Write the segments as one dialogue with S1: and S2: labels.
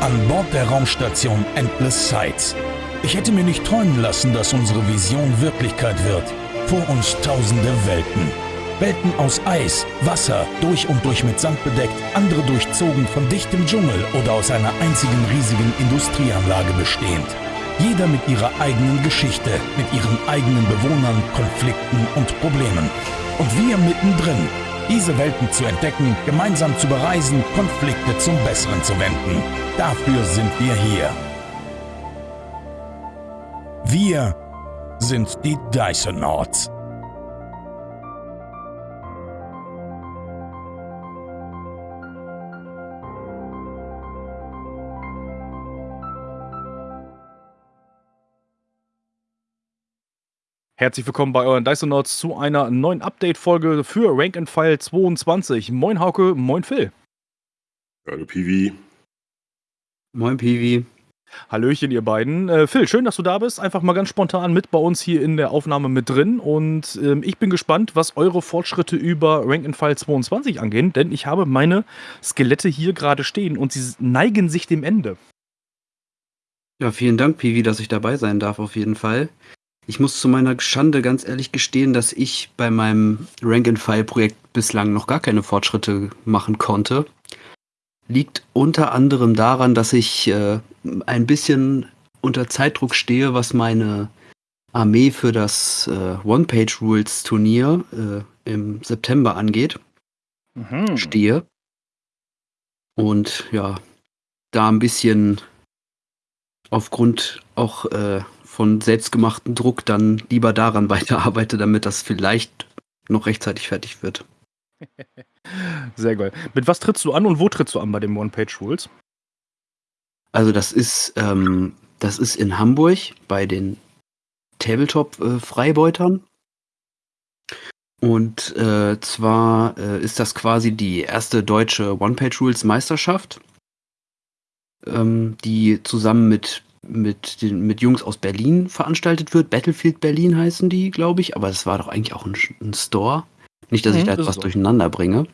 S1: An Bord der Raumstation Endless Sights. Ich hätte mir nicht träumen lassen, dass unsere Vision Wirklichkeit wird. Vor uns tausende Welten. Welten aus Eis, Wasser, durch und durch mit Sand bedeckt, andere durchzogen von dichtem Dschungel oder aus einer einzigen riesigen Industrieanlage bestehend. Jeder mit ihrer eigenen Geschichte, mit ihren eigenen Bewohnern, Konflikten und Problemen. Und wir mittendrin, diese Welten zu entdecken, gemeinsam zu bereisen, Konflikte zum Besseren zu wenden. Dafür sind wir hier. Wir sind die Dysonauts.
S2: Herzlich willkommen bei euren Dysonauts zu einer neuen Update-Folge für Rank and File 22. Moin Hauke, moin Phil.
S3: Hallo Piwi.
S4: Moin Piwi.
S2: Hallöchen, ihr beiden. Äh, Phil, schön, dass du da bist. Einfach mal ganz spontan mit bei uns hier in der Aufnahme mit drin. Und ähm, ich bin gespannt, was eure Fortschritte über Rank and File 22 angehen, denn ich habe meine Skelette hier gerade stehen und sie neigen sich dem Ende.
S4: Ja, vielen Dank, Piwi, dass ich dabei sein darf, auf jeden Fall. Ich muss zu meiner Schande ganz ehrlich gestehen, dass ich bei meinem Rank-and-File-Projekt bislang noch gar keine Fortschritte machen konnte. Liegt unter anderem daran, dass ich äh, ein bisschen unter Zeitdruck stehe, was meine Armee für das äh, One-Page-Rules-Turnier äh, im September angeht. Mhm. Stehe. Und ja, da ein bisschen aufgrund auch äh, von selbstgemachtem Druck dann lieber daran weiterarbeite, damit das vielleicht noch rechtzeitig fertig wird.
S2: Sehr geil. Mit was trittst du an und wo trittst du an bei den One-Page-Rules?
S4: Also das ist, ähm, das ist in Hamburg bei den Tabletop-Freibeutern. Und äh, zwar äh, ist das quasi die erste deutsche One-Page-Rules-Meisterschaft, ähm, die zusammen mit mit, den, mit Jungs aus Berlin veranstaltet wird. Battlefield Berlin heißen die, glaube ich. Aber das war doch eigentlich auch ein, ein Store. Nicht, dass mhm, ich da etwas durcheinander bringe.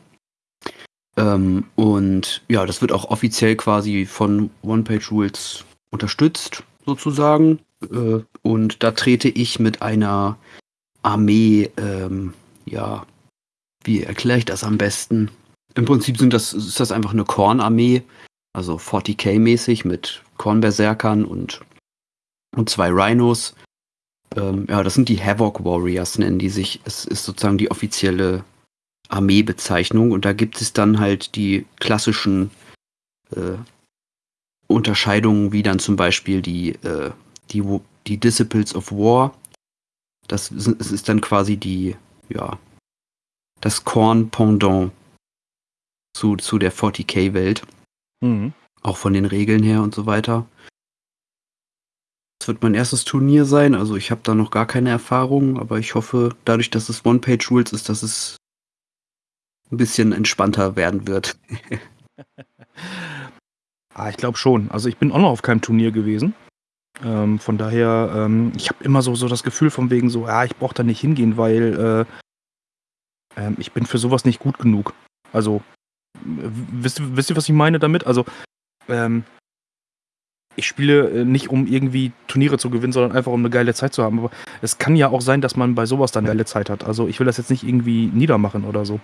S4: Ähm, und ja, das wird auch offiziell quasi von One Page Rules unterstützt, sozusagen. Äh, und da trete ich mit einer Armee, ähm, ja, wie erkläre ich das am besten? Im Prinzip sind das, ist das einfach eine Kornarmee, also 40k-mäßig mit Kornberserkern und, und zwei Rhinos. Ähm, ja, das sind die Havoc Warriors, nennen die sich. Es ist sozusagen die offizielle Armeebezeichnung und da gibt es dann halt die klassischen äh, Unterscheidungen, wie dann zum Beispiel die, äh, die, die Disciples of War. Das ist, das ist dann quasi die, ja, das Korn-Pendant zu, zu der 40k-Welt. Mhm. Auch von den Regeln her und so weiter. Das wird mein erstes Turnier sein, also ich habe da noch gar keine Erfahrung, aber ich hoffe, dadurch, dass es One-Page-Rules ist, dass es ein bisschen entspannter werden wird.
S2: ah, ich glaube schon. Also ich bin auch noch auf keinem Turnier gewesen. Ähm, von daher, ähm, ich habe immer so, so das Gefühl von wegen so, ja, ich brauche da nicht hingehen, weil äh, äh, ich bin für sowas nicht gut genug. Also, wisst, wisst ihr, was ich meine damit? Also, ähm, ich spiele äh, nicht, um irgendwie Turniere zu gewinnen, sondern einfach um eine geile Zeit zu haben. Aber es kann ja auch sein, dass man bei sowas dann eine geile Zeit hat. Also ich will das jetzt nicht irgendwie niedermachen oder so.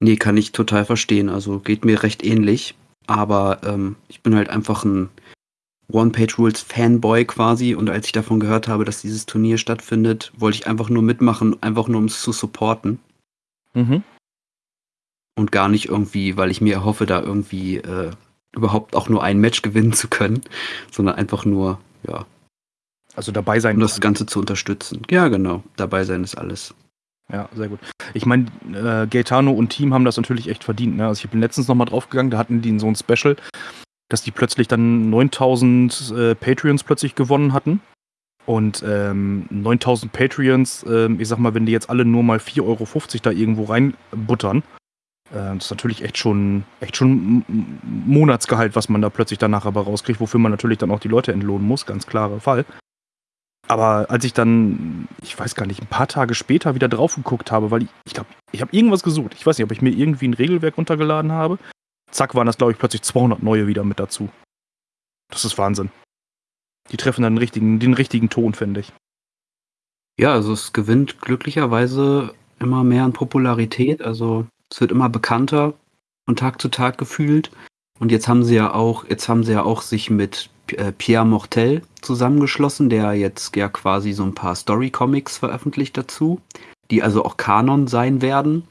S4: Nee, kann ich total verstehen. Also geht mir recht ähnlich. Aber ähm, ich bin halt einfach ein One-Page-Rules-Fanboy quasi. Und als ich davon gehört habe, dass dieses Turnier stattfindet, wollte ich einfach nur mitmachen, einfach nur um es zu supporten. Mhm und gar nicht irgendwie, weil ich mir erhoffe, da irgendwie äh, überhaupt auch nur ein Match gewinnen zu können, sondern einfach nur, ja.
S2: Also dabei sein.
S4: Um das Ganze zu unterstützen. Ja, genau. Dabei sein ist alles.
S2: Ja, sehr gut. Ich meine, äh, Gaetano und Team haben das natürlich echt verdient. Ne? Also ich bin letztens nochmal draufgegangen, da hatten die so ein Special, dass die plötzlich dann 9000 äh, Patreons plötzlich gewonnen hatten. Und ähm, 9000 Patreons, äh, ich sag mal, wenn die jetzt alle nur mal 4,50 Euro da irgendwo reinbuttern, das ist natürlich echt schon, echt schon Monatsgehalt, was man da plötzlich danach aber rauskriegt, wofür man natürlich dann auch die Leute entlohnen muss, ganz klarer Fall. Aber als ich dann, ich weiß gar nicht, ein paar Tage später wieder drauf geguckt habe, weil ich, ich glaube, ich habe irgendwas gesucht. Ich weiß nicht, ob ich mir irgendwie ein Regelwerk runtergeladen habe. zack, waren das, glaube ich, plötzlich 200 neue wieder mit dazu. Das ist Wahnsinn. Die treffen dann den richtigen, den richtigen Ton, finde ich.
S4: Ja, also es gewinnt glücklicherweise immer mehr an Popularität. Also es wird immer bekannter von Tag zu Tag gefühlt. Und jetzt haben sie ja auch, jetzt haben sie ja auch sich mit äh, Pierre Mortel zusammengeschlossen, der jetzt ja quasi so ein paar Story-Comics veröffentlicht dazu, die also auch Kanon sein werden.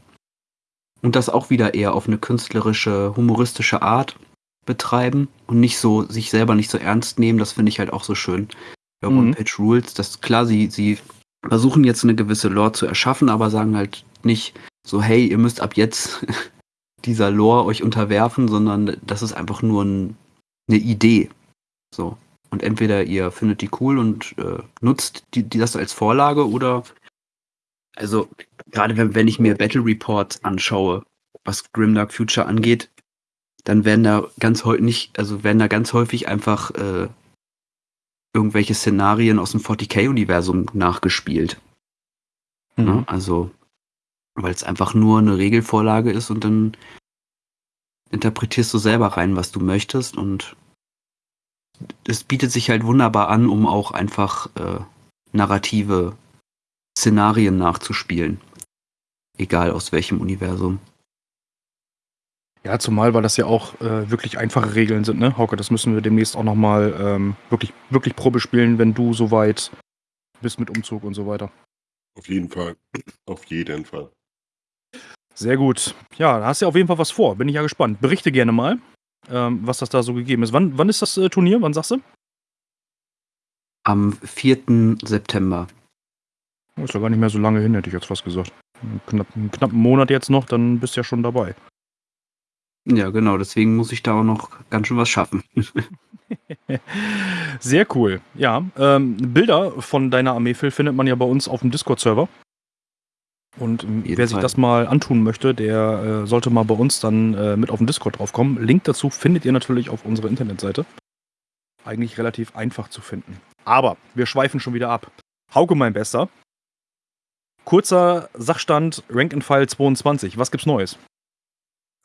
S4: Und das auch wieder eher auf eine künstlerische, humoristische Art betreiben und nicht so, sich selber nicht so ernst nehmen. Das finde ich halt auch so schön. Bei
S2: Mhm.
S4: One-Page Rules, das klar, sie, sie versuchen jetzt eine gewisse Lore zu erschaffen, aber sagen halt nicht so, hey, ihr müsst ab jetzt dieser Lore euch unterwerfen, sondern das ist einfach nur ein, eine Idee. So. Und entweder ihr findet die cool und äh, nutzt die, die das als Vorlage oder also gerade wenn, wenn ich mir Battle Reports anschaue, was Grimdark Future angeht, dann werden da ganz häufig nicht, also werden da ganz häufig einfach äh, irgendwelche Szenarien aus dem 40k-Universum nachgespielt.
S2: Mhm.
S4: Ne? Also, weil es einfach nur eine Regelvorlage ist und dann interpretierst du selber rein, was du möchtest und es bietet sich halt wunderbar an, um auch einfach äh, narrative Szenarien nachzuspielen. Egal aus welchem Universum.
S2: Ja, zumal, weil das ja auch äh, wirklich einfache Regeln sind, ne? Hauke, das müssen wir demnächst auch nochmal ähm, wirklich, wirklich Probe spielen, wenn du soweit bist mit Umzug und so weiter.
S3: Auf jeden Fall. Auf jeden Fall.
S2: Sehr gut. Ja, da hast du ja auf jeden Fall was vor. Bin ich ja gespannt. Berichte gerne mal, ähm, was das da so gegeben ist. Wann, wann ist das äh, Turnier? Wann sagst du?
S4: Am 4. September.
S2: Oh, Ist ja gar nicht mehr so lange hin, hätte ich jetzt fast gesagt. Knapp, einen knappen Monat jetzt noch, dann bist du ja schon dabei.
S4: Ja, genau, deswegen muss ich da auch noch ganz schön was schaffen.
S2: Sehr cool. Ja, ähm, Bilder von deiner Armee, Phil, findet man ja bei uns auf dem Discord-Server. Und
S4: jeden
S2: wer sich
S4: Fall.
S2: das mal antun möchte, der äh, sollte mal bei uns dann äh, mit auf den Discord draufkommen. Link dazu findet ihr natürlich auf unserer Internetseite. Eigentlich relativ einfach zu finden. Aber wir schweifen schon wieder ab. Hauke, mein Bester. Kurzer Sachstand, Rank and File 22. Was gibt's Neues?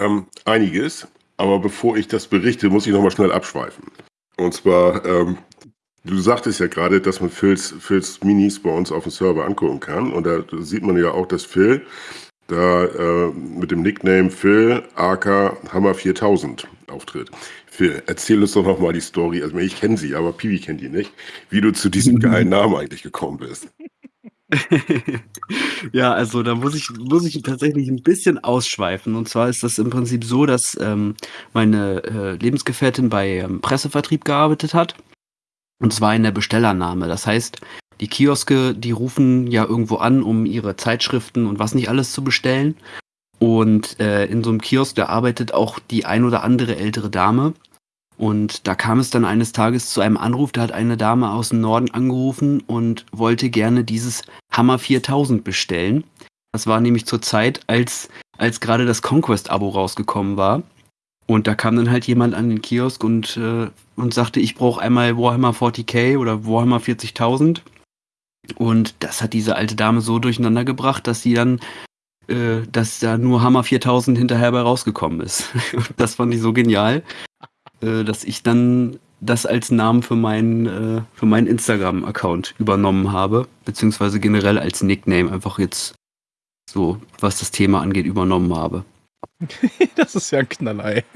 S3: Ähm, einiges, aber bevor ich das berichte, muss ich nochmal schnell abschweifen. Und zwar, ähm, du sagtest ja gerade, dass man Phils, Phils Minis bei uns auf dem Server angucken kann. Und da sieht man ja auch, dass Phil da äh, mit dem Nickname Phil AK Hammer 4000 auftritt. Phil, erzähl uns doch nochmal die Story. Also ich kenne sie, aber Piwi kennt die nicht. Wie du zu diesem geilen Namen eigentlich gekommen bist.
S4: ja, also da muss ich, muss ich tatsächlich ein bisschen ausschweifen. Und zwar ist das im Prinzip so, dass ähm, meine äh, Lebensgefährtin bei ähm, Pressevertrieb gearbeitet hat. Und zwar in der Bestellernahme. Das heißt, die Kioske, die rufen ja irgendwo an, um ihre Zeitschriften und was nicht alles zu bestellen. Und äh, in so einem Kiosk, da arbeitet auch die ein oder andere ältere Dame. Und da kam es dann eines Tages zu einem Anruf, da hat eine Dame aus dem Norden angerufen und wollte gerne dieses Hammer 4000 bestellen. Das war nämlich zur Zeit, als, als gerade das Conquest-Abo rausgekommen war. Und da kam dann halt jemand an den Kiosk und, äh, und sagte, ich brauche einmal Warhammer 40k oder Warhammer 40.000. Und das hat diese alte Dame so durcheinander gebracht, dass sie dann, äh, dass da nur Hammer 4000 hinterher bei rausgekommen ist. Und das fand ich so genial, äh, dass ich dann das als Namen für meinen, äh, für meinen Instagram-Account übernommen habe, beziehungsweise generell als Nickname einfach jetzt so, was das Thema angeht, übernommen habe.
S2: das ist ja ein Knallei.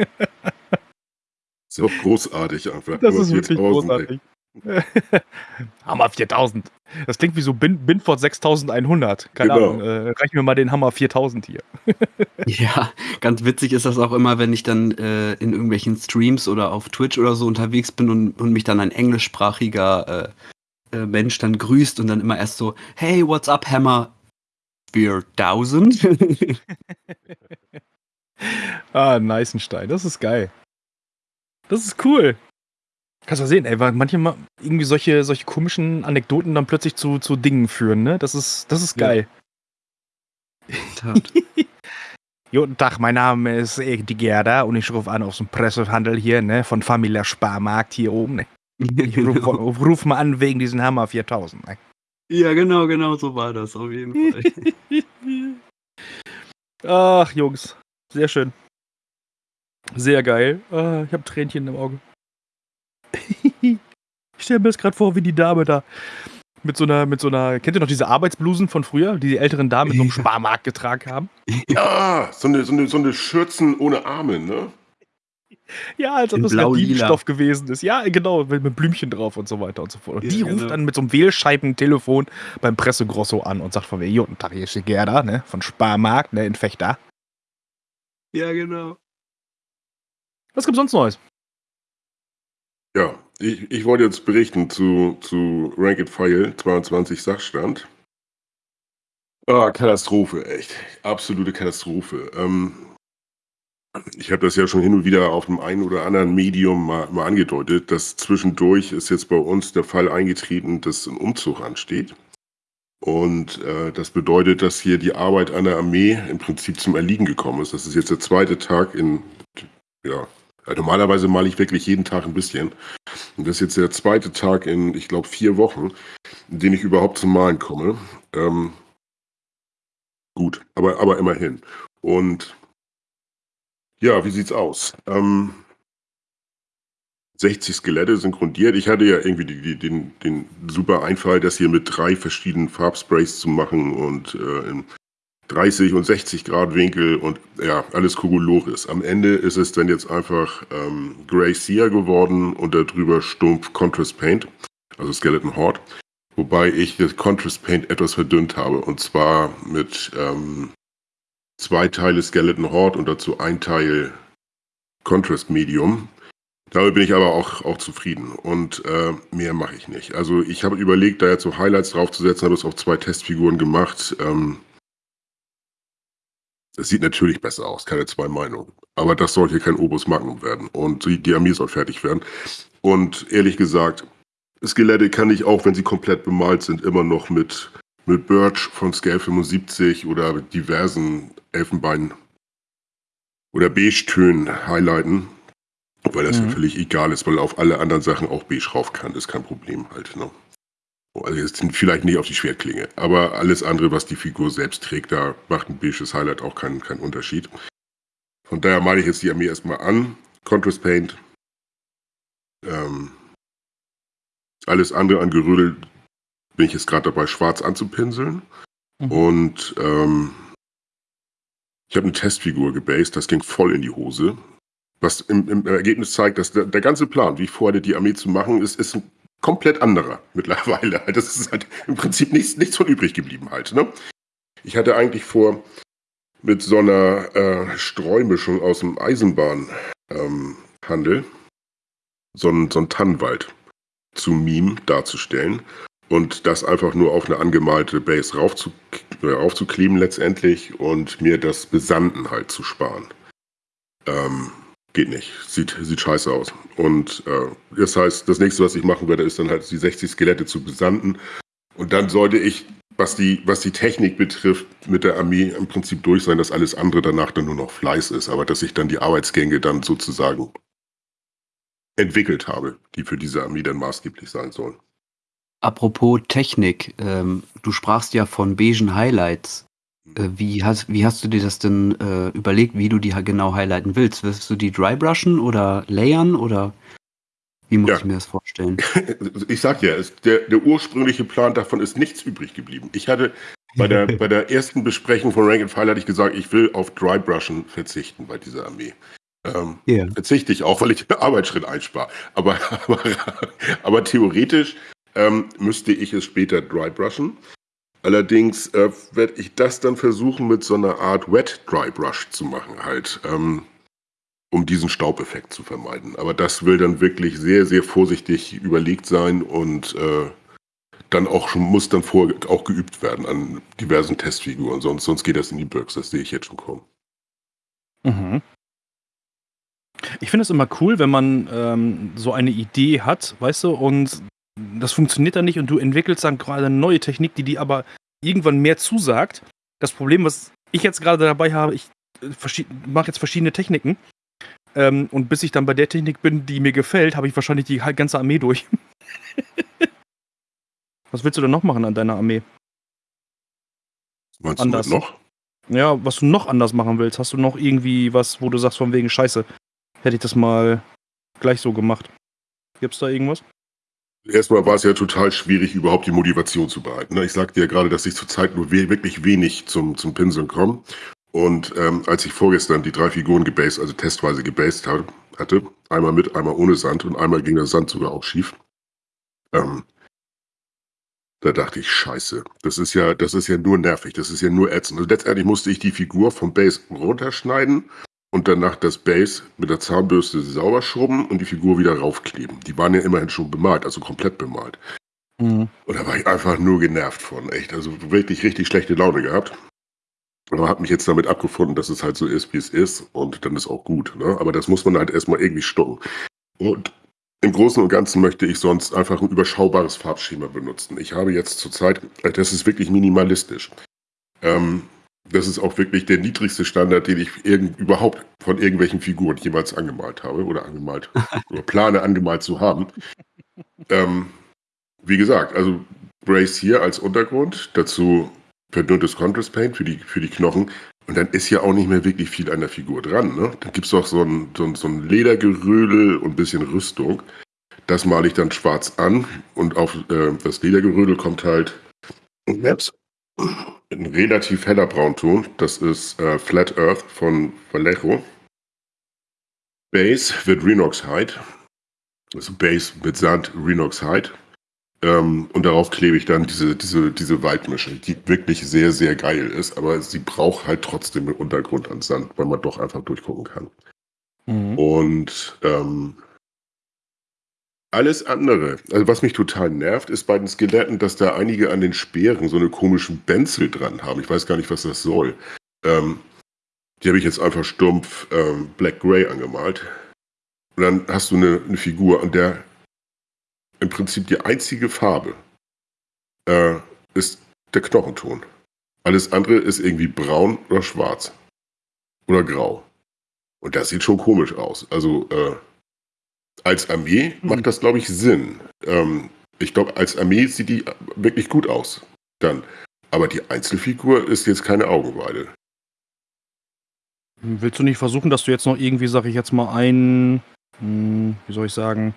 S3: Ist auch großartig einfach.
S2: Das
S3: Aber
S2: ist wirklich
S3: 4000, ey.
S2: großartig. Hammer 4000. Das klingt wie so Bin Binford 6100. Keine
S3: Genau.
S2: Ahnung. Äh, reich mir mal den Hammer 4000 hier.
S4: Ja, ganz witzig ist das auch immer, wenn ich dann äh, in irgendwelchen Streams oder auf Twitch oder so unterwegs bin und, und mich dann ein englischsprachiger äh, äh, Mensch dann grüßt und dann immer erst so, hey, what's up, Hammer? 4000?
S2: Ah, Neißenstein. Das ist geil. Das ist cool. Kannst du sehen, ey, weil manchmal irgendwie solche, solche komischen Anekdoten dann plötzlich zu, zu Dingen führen, ne? Das ist, das ist
S4: Ja.
S2: geil.
S4: Tat.
S2: Guten Tag, mein Name ist die Gerda und ich rufe an aus dem Pressehandel hier, ne? Von Familia Sparmarkt hier oben, ne? Ich ruf,
S4: genau.
S2: ruf mal an wegen diesen Hammer 4000. Ne?
S4: Ja, genau, genau, so war das auf jeden Fall.
S2: Ach, Jungs. Sehr schön. Sehr geil. Ah, ich habe Tränchen im Auge. ich stelle mir das gerade vor, wie die Dame da mit so einer, mit so einer, kennt ihr noch diese Arbeitsblusen von früher, die die älteren Damen mit so einem Sparmarkt getragen haben?
S3: Ja, so eine, so eine, so eine Schürzen ohne Arme, ne?
S2: Ja, als ob
S4: In
S2: das. Gardinenstoff gewesen ist. Ja, genau, mit, mit Blümchen drauf und so weiter und so fort. Und
S4: Ja,
S2: die ruft
S4: genau.
S2: dann mit so einem Wählscheibentelefon beim Pressegrosso an und sagt von mir, guten Tag, hier ist die Gerda, ne, von Sparmarkt, ne, in Fechter.
S4: Ja, genau.
S2: Was gibt's sonst Neues?
S3: Ja, ich, ich wollte jetzt berichten zu, zu Rank and File 22 Sachstand. Ah, Katastrophe, echt. Absolute Katastrophe. Ähm, ich habe das ja schon hin und wieder auf dem einen oder anderen Medium mal, mal angedeutet, dass zwischendurch ist jetzt bei uns der Fall eingetreten, dass ein Umzug ansteht. Und äh, das bedeutet, dass hier die Arbeit an der Armee im Prinzip zum Erliegen gekommen ist. Das ist jetzt der zweite Tag in, ja, normalerweise male ich wirklich jeden Tag ein bisschen. Und das ist jetzt der zweite Tag in, ich glaube, vier Wochen, in denen ich überhaupt zum Malen komme. Ähm, gut, aber, aber immerhin. Und ja, wie sieht's aus? Ähm, 60 Skelette synchronisiert. Ich hatte ja irgendwie die, die, den, den super Einfall, das hier mit drei verschiedenen Farbsprays zu machen und äh, in 30 und 60 Grad Winkel und ja, alles Kokolores. Am Ende ist es dann jetzt einfach ähm, Grey Seer geworden und darüber stumpf Contrast Paint, also Skeleton Horde. Wobei ich das Contrast Paint etwas verdünnt habe und zwar mit ähm, zwei Teile Skeleton Horde und dazu ein Teil Contrast Medium. Damit bin ich aber auch, auch zufrieden und äh, mehr mache ich nicht. Also ich habe überlegt, da jetzt so Highlights draufzusetzen, habe es auf zwei Testfiguren gemacht. Ähm, es sieht natürlich besser aus, keine zwei Meinungen. Aber das soll hier kein Obus Magnum werden. Und die, die Armee soll fertig werden. Und ehrlich gesagt, Skelette kann ich auch, wenn sie komplett bemalt sind, immer noch mit, mit Birch von Scale 75 oder diversen Elfenbein- oder Beige-Tönen highlighten. Weil das
S2: Mhm.
S3: ja völlig egal ist, weil auf alle anderen Sachen auch beige rauf kann. ist kein Problem halt. Ne? Also jetzt sind vielleicht nicht auf die Schwertklinge, aber alles andere, was die Figur selbst trägt, da macht ein beiges Highlight auch keinen, keinen Unterschied. Von daher male ich jetzt die Armee erstmal an. Contrast Paint. Ähm, alles andere an Gerödel bin ich jetzt gerade dabei, schwarz anzupinseln.
S2: Mhm.
S3: Und ähm, ich habe eine Testfigur gebased, das ging voll in die Hose. Was im, im Ergebnis zeigt, dass der, der ganze Plan, wie vorhatte, die Armee zu machen, ist, ist ein komplett anderer mittlerweile. Das ist halt im Prinzip nichts, nichts von übrig geblieben halt. Ne? Ich hatte eigentlich vor, mit so einer äh, Streumischung aus dem Eisenbahnhandel ähm, so einen, so einen Tannenwald zu Meme darzustellen und das einfach nur auf eine angemalte Base raufzu, äh, raufzukleben letztendlich und mir das Besanden halt zu sparen. Ähm, geht nicht. Sieht, sieht scheiße aus. Und äh, das heißt, das nächste, was ich machen werde, ist dann halt die 60 Skelette zu besanden. Und dann sollte ich, was die, was die Technik betrifft, mit der Armee im Prinzip durch sein, dass alles andere danach dann nur noch Fleiß ist, aber dass ich dann die Arbeitsgänge dann sozusagen entwickelt habe, die für diese Armee dann maßgeblich sein sollen.
S4: Apropos Technik, ähm, du sprachst ja von beigen Highlights. Äh, wie, hast, wie hast du dir das denn äh, überlegt, wie du die ha- genau highlighten willst? Willst du die drybrushen oder layern oder wie muss
S3: Ja.
S4: ich mir das vorstellen?
S3: Ich sag ja, es, der, der ursprüngliche Plan davon ist nichts übrig geblieben. Ich hatte bei der, bei der ersten Besprechung von Rank and File hatte ich gesagt, ich will auf Drybrushen verzichten bei dieser Armee. Ähm,
S4: Ja.
S3: verzichte ich auch, weil ich den Arbeitsschritt einspare. Aber, aber, aber theoretisch ähm, müsste ich es später drybrushen. Allerdings äh, werde ich das dann versuchen, mit so einer Art Wet Drybrush zu machen, halt, ähm, um diesen Staubeffekt zu vermeiden. Aber das will dann wirklich sehr, sehr vorsichtig überlegt sein und äh, dann auch schon, muss dann vor auch geübt werden an diversen Testfiguren, sonst, sonst geht das in die Birks, das sehe ich jetzt schon kommen.
S2: Mhm. Ich finde es immer cool, wenn man ähm, so eine Idee hat, weißt du, und das funktioniert dann nicht und du entwickelst dann gerade eine neue Technik, die dir aber irgendwann mehr zusagt. Das Problem, was ich jetzt gerade dabei habe, ich äh, mache jetzt verschiedene Techniken. Ähm, und bis ich dann bei der Technik bin, die mir gefällt, habe ich wahrscheinlich die ganze Armee durch. was willst du denn noch machen an deiner Armee?
S3: Meinst
S2: Anders.
S3: noch?
S2: Ja, was du noch anders machen willst, hast du noch irgendwie was, wo du sagst von wegen Scheiße, hätte ich das mal gleich so gemacht. Gibt's da irgendwas?
S3: Erstmal war es ja total schwierig, überhaupt die Motivation zu behalten. ne? Ich sagte ja gerade, dass ich zurzeit nur we wirklich wenig zum, zum Pinseln komme. Und ähm, als ich vorgestern die drei Figuren gebased, also testweise gebased ha- hatte, einmal mit, einmal ohne Sand und einmal ging der Sand sogar auch schief, ähm, da dachte ich, scheiße, das ist ja, das ist ja nur nervig, das ist ja nur ätzend. Also letztendlich musste ich die Figur vom Base runterschneiden und danach das Base mit der Zahnbürste sauber schrubben und die Figur wieder raufkleben. Die waren ja immerhin schon bemalt, also komplett bemalt.
S2: Mhm.
S3: Und da war ich einfach nur genervt von, echt. Also wirklich richtig schlechte Laune gehabt. Aber habe mich jetzt damit abgefunden, dass es halt so ist, wie es ist. Und dann ist auch gut. Ne? Aber das muss man halt erstmal irgendwie stoppen. Und im Großen und Ganzen möchte ich sonst einfach ein überschaubares Farbschema benutzen. Ich habe jetzt zurzeit, das ist wirklich minimalistisch. Ähm, das ist auch wirklich der niedrigste Standard, den ich irgend, überhaupt von irgendwelchen Figuren jemals angemalt habe oder angemalt oder plane angemalt zu haben. Ähm, wie gesagt, also Brace hier als Untergrund, dazu verdünntes Contrast Paint für die, für die Knochen. Und dann ist ja auch nicht mehr wirklich viel an der Figur dran. Ne? Dann gibt es doch so ein, so, ein, so ein Ledergerödel und ein bisschen Rüstung. Das male ich dann schwarz an und auf äh, das Ledergerödel kommt halt Ups. Ein relativ heller Braunton. Das ist äh, Flat Earth von Vallejo. Base wird Renox Hide. Also Base mit Sand, Renox Hide. Ähm, und darauf klebe ich dann diese, diese, diese Waldmische, die wirklich sehr, sehr geil ist, aber sie braucht halt trotzdem einen Untergrund an Sand, weil man doch einfach durchgucken kann.
S2: Mhm.
S3: Und ähm, alles andere, also was mich total nervt, ist bei den Skeletten, dass da einige an den Speeren so eine komischen Benzel dran haben. Ich weiß gar nicht, was das soll. Ähm, die habe ich jetzt einfach stumpf ähm, Black Gray angemalt. Und dann hast du eine, eine Figur, an der im Prinzip die einzige Farbe äh, ist der Knochenton. Alles andere ist irgendwie braun oder schwarz. Oder grau. Und das sieht schon komisch aus. Also äh, als Armee
S2: Mhm.
S3: macht das, glaube ich, Sinn. Ähm, ich glaube, als Armee sieht die wirklich gut aus. Dann. Aber die Einzelfigur ist jetzt keine Augenweide.
S2: Willst du nicht versuchen, dass du jetzt noch irgendwie, sag ich jetzt mal, ein, hm, wie soll ich sagen,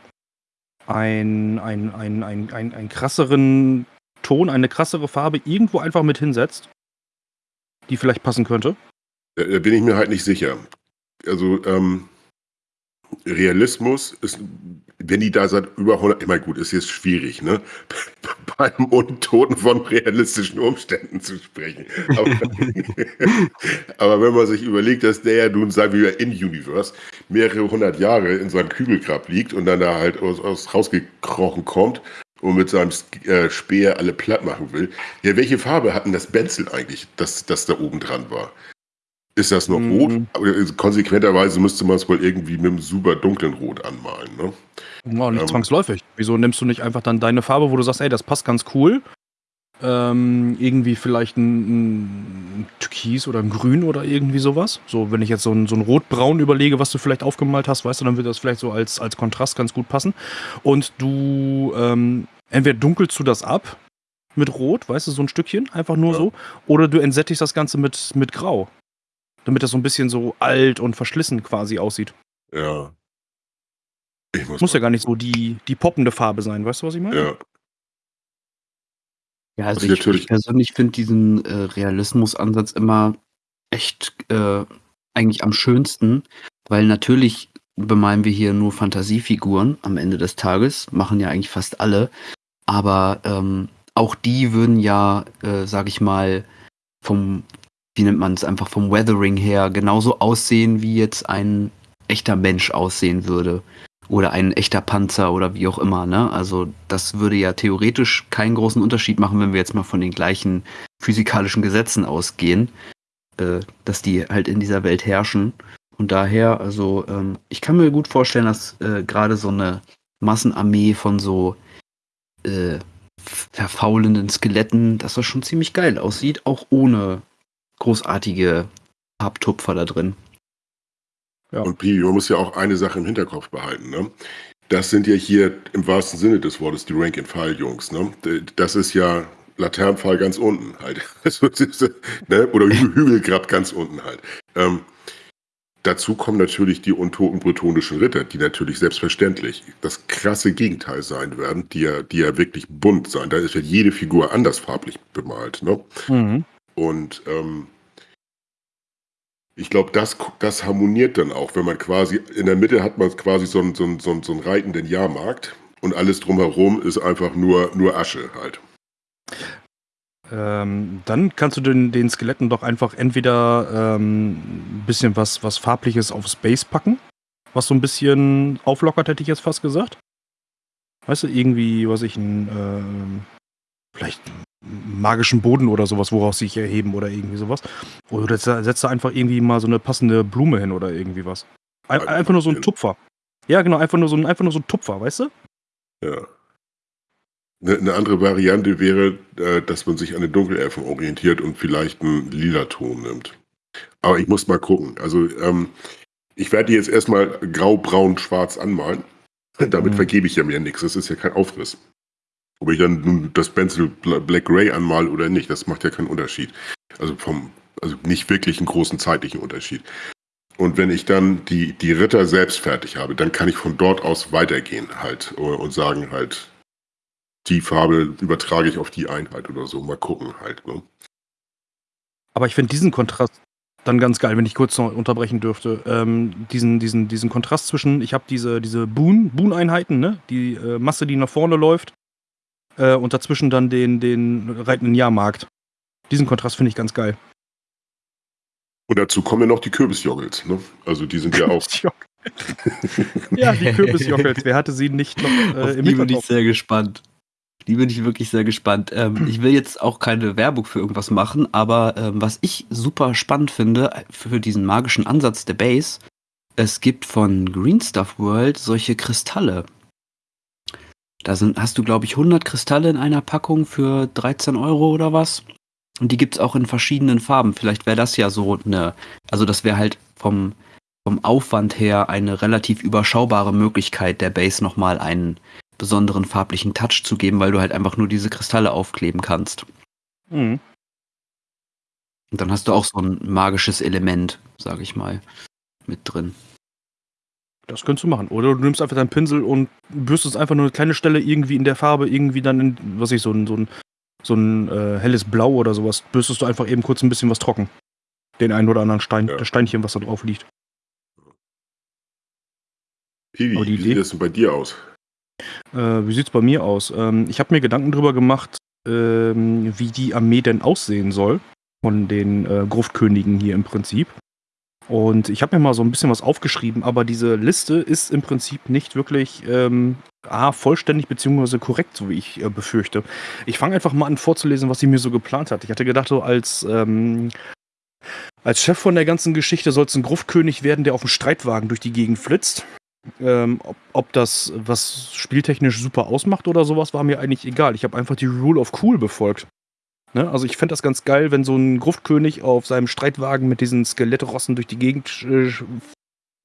S2: ein, ein, ein, ein, ein, einen krasseren Ton, eine krassere Farbe irgendwo einfach mit hinsetzt, die vielleicht passen könnte?
S3: Da, da bin ich mir halt nicht sicher. Also, ähm, Realismus ist, wenn die da seit über 100, ich meine, gut, ist jetzt schwierig, ne? Beim Untoten von realistischen Umständen zu sprechen. Aber, aber wenn man sich überlegt, dass der ja nun, sagen wir, in Universe mehrere hundert Jahre in seinem Kügelgrab liegt und dann da halt aus, aus rausgekrochen kommt und mit seinem äh, Speer alle platt machen will. Ja, welche Farbe hat denn das Benzel eigentlich, das, das da oben dran war? Ist das noch
S2: Mhm.
S3: rot? Aber konsequenterweise müsste man es wohl irgendwie mit einem super dunklen Rot anmalen. Ne?
S2: Ja, nicht
S3: Ähm.
S2: zwangsläufig. Wieso nimmst du nicht einfach dann deine Farbe, wo du sagst, ey, das passt ganz cool? Ähm, irgendwie vielleicht ein, ein Türkis oder ein Grün oder irgendwie sowas. So, wenn ich jetzt so ein, so ein Rotbraun überlege, was du vielleicht aufgemalt hast, weißt du, dann wird das vielleicht so als, als Kontrast ganz gut passen. Und du, ähm, entweder dunkelst du das ab mit Rot, weißt du, so ein Stückchen, einfach nur
S3: Ja.
S2: so, oder du entsättigst das Ganze mit, mit Grau. Damit das so ein bisschen so alt und verschlissen quasi aussieht.
S3: Ja. Ich muss,
S2: Muss ja gar nicht so die, die poppende Farbe sein, weißt du, was ich meine?
S3: Ja.
S4: Ja, also
S3: Also
S4: ich,
S3: natürlich-
S4: ich persönlich finde diesen äh, Realismusansatz immer echt äh, eigentlich am schönsten, weil natürlich bemalen wir hier nur Fantasiefiguren am Ende des Tages, machen ja eigentlich fast alle, aber ähm, auch die würden ja, äh, sag ich mal, vom, wie nennt man es, einfach vom Weathering her genauso aussehen, wie jetzt ein echter Mensch aussehen würde. Oder ein echter Panzer oder wie auch immer, ne? Also das würde ja theoretisch keinen großen Unterschied machen, wenn wir jetzt mal von den gleichen physikalischen Gesetzen ausgehen, äh, dass die halt in dieser Welt herrschen. Und daher, also ähm, ich kann mir gut vorstellen, dass äh, gerade so eine Massenarmee von so äh, verfaulenden Skeletten, dass das schon ziemlich geil aussieht, auch ohne großartige Farbtupfer da drin.
S2: Ja.
S3: Und Pibi, man muss ja auch eine Sache im Hinterkopf behalten. Ne? Das sind ja hier im wahrsten Sinne des Wortes die Rank-and-File-Jungs. Ne? Das ist ja Laternenpfahl ganz unten halt. Also, ne? Oder Hü Hügelgrab ganz unten halt. Ähm, dazu kommen natürlich die untoten bretonischen Ritter, die natürlich selbstverständlich das krasse Gegenteil sein werden, die ja, die ja wirklich bunt sein. Da ist ja jede Figur anders farblich bemalt. Ne?
S2: Mhm.
S3: Und ähm, ich glaube, das, das harmoniert dann auch, wenn man quasi, in der Mitte hat man quasi so einen, so einen, so einen, so einen reitenden Jahrmarkt und alles drumherum ist einfach nur, nur Asche halt.
S2: Ähm, dann kannst du den, den Skeletten doch einfach entweder ähm, ein bisschen was, was Farbliches auf Space packen, was so ein bisschen auflockert, hätte ich jetzt fast gesagt. Weißt du, irgendwie, was ich, ein, äh, vielleicht magischen Boden oder sowas, woraus sie sich erheben oder irgendwie sowas. Oder setzt da einfach irgendwie mal so eine passende Blume hin oder irgendwie was. Ein, einfach nur so ein Tupfer. Ja, genau, einfach nur so ein, einfach nur so ein Tupfer, weißt du?
S3: Ja. Eine, andere Variante wäre, äh, dass man sich an den Dunkelelfen orientiert und vielleicht einen lila Ton nimmt. Aber ich muss mal gucken. Also ähm, ich werde die jetzt erstmal grau, braun, schwarz anmalen. Damit mhm. vergebe ich ja mir nichts. Das ist ja kein Aufriss. Ob ich dann das Pencil Black Gray anmale oder nicht, das macht ja keinen Unterschied. Also vom, also nicht wirklich einen großen zeitlichen Unterschied. Und wenn ich dann die, die Ritter selbst fertig habe, dann kann ich von dort aus weitergehen halt und sagen halt, die Farbe übertrage ich auf die Einheit oder so. Mal gucken halt. Ne?
S2: Aber ich finde diesen Kontrast dann ganz geil, wenn ich kurz noch unterbrechen dürfte. Ähm, diesen, diesen, diesen Kontrast zwischen, ich habe diese, diese Boon, Boon-Einheiten, ne? die äh, Masse, die nach vorne läuft, äh, und dazwischen dann den, den reitenden Jahrmarkt. Diesen Kontrast finde ich ganz geil.
S3: Und dazu kommen ja noch die Kürbisjoggels, ne? Also die sind ja auch.
S2: ja, die Kürbisjoggels. Wer hatte sie nicht noch
S4: äh, im Die bin ich sehr gespannt. Die bin ich wirklich sehr gespannt. Ähm, ich will jetzt auch keine Werbung für irgendwas machen, aber ähm, was ich super spannend finde für diesen magischen Ansatz der Base, es gibt von Green Stuff World solche Kristalle. Da sind, hast du, glaube ich, 100 Kristalle in einer Packung für 13 Euro oder was. Und die gibt es auch in verschiedenen Farben. Vielleicht wäre das ja so eine, also das wäre halt vom, vom Aufwand her eine relativ überschaubare Möglichkeit, der Base nochmal einen besonderen farblichen Touch zu geben, weil du halt einfach nur diese Kristalle aufkleben kannst. Mhm. Und dann hast du auch so ein magisches Element, sag ich mal, mit drin.
S2: Das könntest du machen. Oder du nimmst einfach deinen Pinsel und bürstest einfach nur eine kleine Stelle irgendwie in der Farbe, irgendwie dann in, was ich, so ein, so ein, so ein äh, helles Blau oder sowas, bürstest du einfach eben kurz ein bisschen was trocken. Den einen oder anderen Stein, ja. das Steinchen, was da drauf liegt.
S3: Piwi, wie Idee, sieht das denn bei dir aus?
S2: Äh, wie sieht's bei mir aus? Ähm, ich habe mir Gedanken drüber gemacht, ähm, wie die Armee denn aussehen soll. Von den äh, Gruftkönigen hier im Prinzip. Und ich habe mir mal so ein bisschen was aufgeschrieben, aber diese Liste ist im Prinzip nicht wirklich ähm, A, vollständig bzw. korrekt, so wie ich äh, befürchte. Ich fange einfach mal an vorzulesen, was sie mir so geplant hat. Ich hatte gedacht, so als, ähm, als Chef von der ganzen Geschichte soll es ein Gruftkönig werden, der auf dem Streitwagen durch die Gegend flitzt. Ähm, ob, ob, das was spieltechnisch super ausmacht oder sowas, war mir eigentlich egal. Ich habe einfach die Rule of Cool befolgt. Ne? Also ich fände das ganz geil, wenn so ein Gruftkönig auf seinem Streitwagen mit diesen Skelettrossen durch die Gegend äh,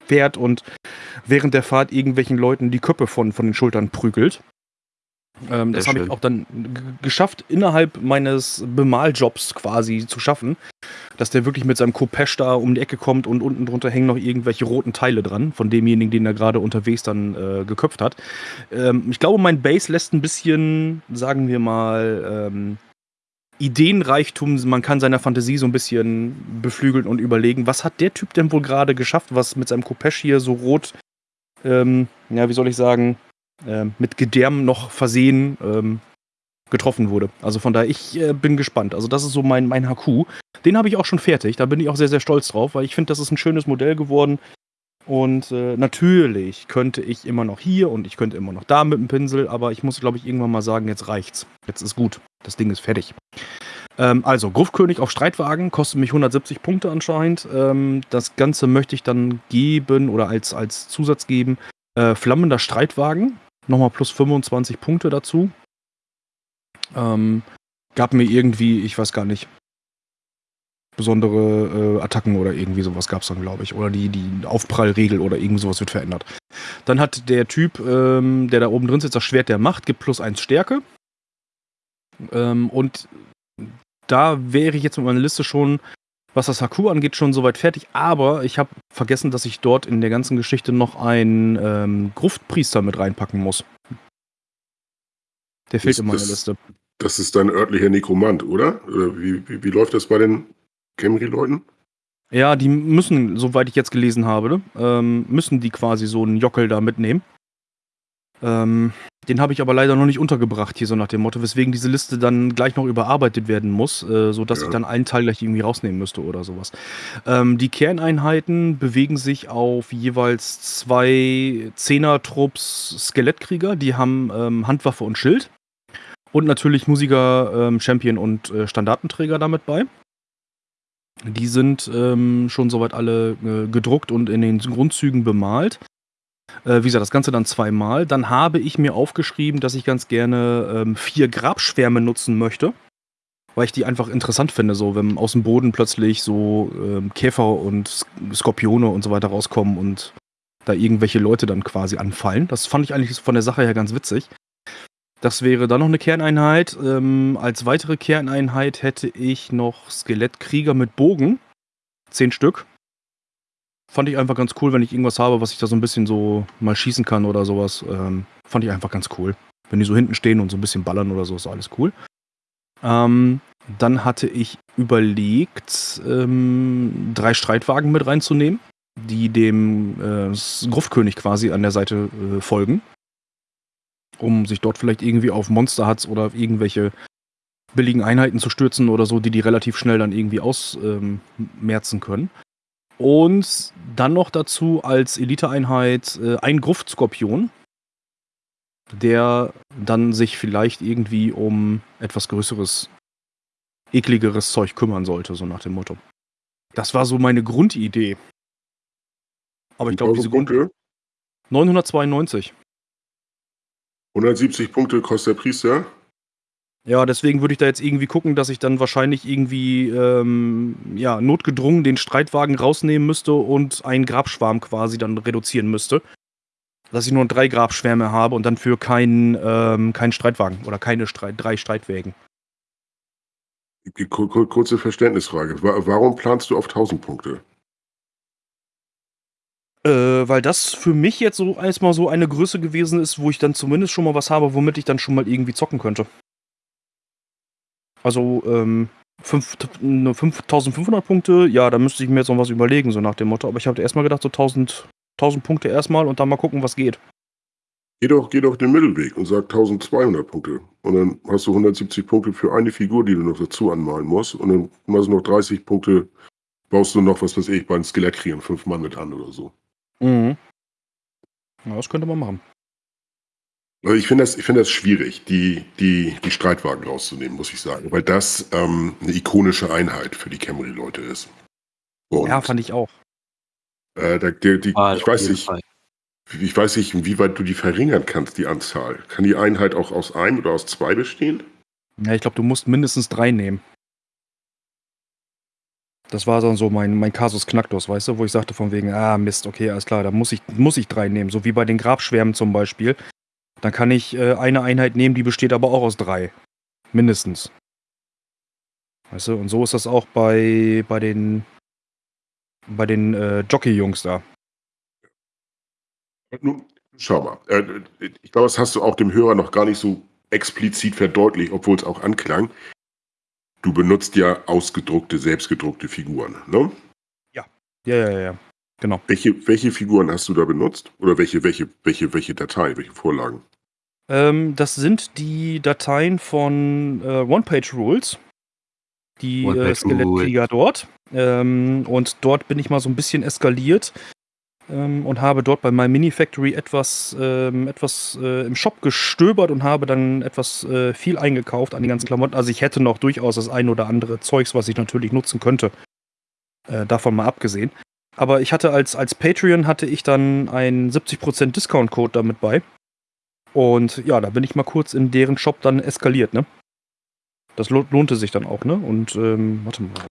S2: fährt und während der Fahrt irgendwelchen Leuten die Köpfe von, von den Schultern prügelt. Ähm, das habe ich auch dann geschafft, innerhalb meines Bemaljobs quasi zu schaffen, dass der wirklich mit seinem Kopesch da um die Ecke kommt und unten drunter hängen noch irgendwelche roten Teile dran, von demjenigen, den er gerade unterwegs dann äh, geköpft hat. Ähm, ich glaube, mein Base lässt ein bisschen, sagen wir mal, ähm, Ideenreichtum, man kann seiner Fantasie so ein bisschen beflügeln und überlegen, was hat der Typ denn wohl gerade geschafft, was mit seinem Kopesch hier so rot, ähm, ja, wie soll ich sagen, äh, mit Gedärm noch versehen ähm, getroffen wurde. Also von daher, ich äh, bin gespannt. Also das ist so mein, mein HQ. Den habe ich auch schon fertig. Da bin ich auch sehr, sehr stolz drauf, weil ich finde, das ist ein schönes Modell geworden. Und äh, natürlich könnte ich immer noch hier und ich könnte immer noch da mit dem Pinsel, aber ich muss, glaube ich, irgendwann mal sagen, jetzt reicht's. Jetzt ist gut. Das Ding ist fertig. Ähm, also, Gruftkönig auf Streitwagen kostet mich 170 Punkte anscheinend. Ähm, das Ganze möchte ich dann geben oder als, als Zusatz geben. Äh, flammender Streitwagen, nochmal plus 25 Punkte dazu. Ähm, gab mir irgendwie, ich weiß gar nicht, besondere äh, Attacken oder irgendwie sowas gab es dann, glaube ich. Oder die, die Aufprallregel oder irgend sowas wird verändert. Dann hat der Typ, ähm, der da oben drin sitzt, das Schwert der Macht, gibt plus eins Stärke. Ähm, und da wäre ich jetzt mit meiner Liste schon was das HQ angeht, schon soweit fertig, aber ich habe vergessen, dass ich dort in der ganzen Geschichte noch einen ähm, Gruftpriester mit reinpacken muss. Der fehlt
S3: Das-
S2: in meiner
S3: das-
S2: Liste.
S3: Das ist dein örtlicher Nekromant, oder? Oder wie, wie, wie läuft das bei den Camry-Leuten?
S2: Ja, die müssen, soweit ich jetzt gelesen habe, ähm, müssen die quasi so einen Jockel da mitnehmen. Ähm, den habe ich aber leider noch nicht untergebracht, hier so nach dem Motto, weswegen diese Liste dann gleich noch überarbeitet werden muss, äh, sodass
S3: Ja.
S2: ich dann einen Teil gleich irgendwie rausnehmen müsste oder sowas. Ähm, die Kerneinheiten bewegen sich auf jeweils zwei Zehner-Trupps Skelettkrieger, die haben ähm, Handwaffe und Schild. Und natürlich Musiker, ähm, Champion und äh, Standartenträger damit bei. Die sind ähm, schon soweit alle äh, gedruckt und in den Grundzügen bemalt. Äh, wie gesagt, das Ganze dann zweimal. Dann habe ich mir aufgeschrieben, dass ich ganz gerne ähm, vier Grabschwärme nutzen möchte. Weil ich die einfach interessant finde, so wenn aus dem Boden plötzlich so ähm, Käfer und Sk- Skorpione und so weiter rauskommen und da irgendwelche Leute dann quasi anfallen. Das fand ich eigentlich von der Sache her ganz witzig. Das wäre dann noch eine Kerneinheit. Ähm, als weitere Kerneinheit hätte ich noch Skelettkrieger mit Bogen. Zehn Stück. Fand ich einfach ganz cool, wenn ich irgendwas habe, was ich da so ein bisschen so mal schießen kann oder sowas. Ähm, fand ich einfach ganz cool. Wenn die so hinten stehen und so ein bisschen ballern oder so, ist alles cool. Ähm, dann hatte ich überlegt, ähm, drei Streitwagen mit reinzunehmen, die dem äh, Gruftkönig quasi an der Seite äh, folgen um sich dort vielleicht irgendwie auf Monsterhuts oder auf irgendwelche billigen Einheiten zu stürzen oder so, die die relativ schnell dann irgendwie ausmerzen ähm, können. Und dann noch dazu als Eliteeinheit äh, ein Gruftskorpion, der dann sich vielleicht irgendwie um etwas größeres, ekligeres Zeug kümmern sollte, so nach dem Motto. Das war so meine Grundidee. Aber ich glaube, diese Grund
S3: Punkte,
S2: 992.
S3: 170 Punkte kostet der Priester.
S2: Ja, deswegen würde ich da jetzt irgendwie gucken, dass ich dann wahrscheinlich irgendwie ähm, ja, notgedrungen den Streitwagen rausnehmen müsste und einen Grabschwarm quasi dann reduzieren müsste. Dass ich nur drei Grabschwärme habe und dann für keinen ähm, keinen Streitwagen oder keine Streit, drei Streitwägen.
S3: Kurze Verständnisfrage. Wa- Warum planst du auf 1000 Punkte?
S2: Äh, weil das für mich jetzt so erstmal so eine Größe gewesen ist, wo ich dann zumindest schon mal was habe, womit ich dann schon mal irgendwie zocken könnte. Also, ähm, fünf- ne, 5500 Punkte, ja, da müsste ich mir jetzt noch was überlegen, so nach dem Motto. Aber ich habe erstmal gedacht, so 1000, 1000 Punkte erstmal und dann mal gucken, was geht.
S3: Geh doch, geh doch den Mittelweg und sag 1200 Punkte. Und dann hast du 170 Punkte für eine Figur, die du noch dazu anmalen musst. Und dann machst du noch 30 Punkte, baust du noch, was weiß ich, bei den Skelettkriegern fünf Mann mit an oder so.
S2: Mhm. Ja, das könnte man machen.
S3: Also ich finde das, ich finde das schwierig, die, die, die Streitwagen rauszunehmen, muss ich sagen. Weil das ähm, eine ikonische Einheit für die Camry-Leute ist. Und,
S2: Ja, fand ich auch.
S3: äh, da, die, die, ich weiß nicht,
S4: Fall.
S3: ich weiß nicht, inwieweit du die verringern kannst, die Anzahl. Kann die Einheit auch aus einem oder aus zwei bestehen?
S2: Ja, ich glaube, du musst mindestens drei nehmen. Das war dann so mein, mein Kasus Knacktus, weißt du, wo ich sagte von wegen, ah Mist, okay, alles klar, da muss ich, muss ich drei nehmen. So wie bei den Grabschwärmen zum Beispiel. Dann kann ich äh, eine Einheit nehmen, die besteht aber auch aus drei. Mindestens. Weißt du, und so ist das auch bei, bei den, bei den äh, Jockey-Jungs da.
S3: Nun, schau mal. Äh, ich glaube, das hast du auch dem Hörer noch gar nicht so explizit verdeutlicht, obwohl es auch anklang. Du benutzt ja ausgedruckte, selbstgedruckte Figuren, ne?
S2: Ja, ja, ja, ja. Genau.
S3: Welche, welche Figuren hast du da benutzt? Oder welche, welche, welche, welche Datei, welche Vorlagen?
S2: Ähm, das sind die Dateien von äh, One-Page-Rules. Die äh, Skelettkrieger dort. Ähm, und dort bin ich mal so ein bisschen eskaliert ähm, und habe dort bei My Mini Factory etwas, ähm, etwas äh, im Shop gestöbert und habe dann etwas äh, viel eingekauft an die ganzen Klamotten. Also ich hätte noch durchaus das ein oder andere Zeugs, was ich natürlich nutzen könnte. Äh, davon mal abgesehen. Aber ich hatte als, als Patreon hatte ich dann einen 70% Discount-Code damit bei. Und ja, da bin ich mal kurz in deren Shop dann eskaliert, ne? Das lo lohnte sich dann auch, ne? Und ähm, warte mal.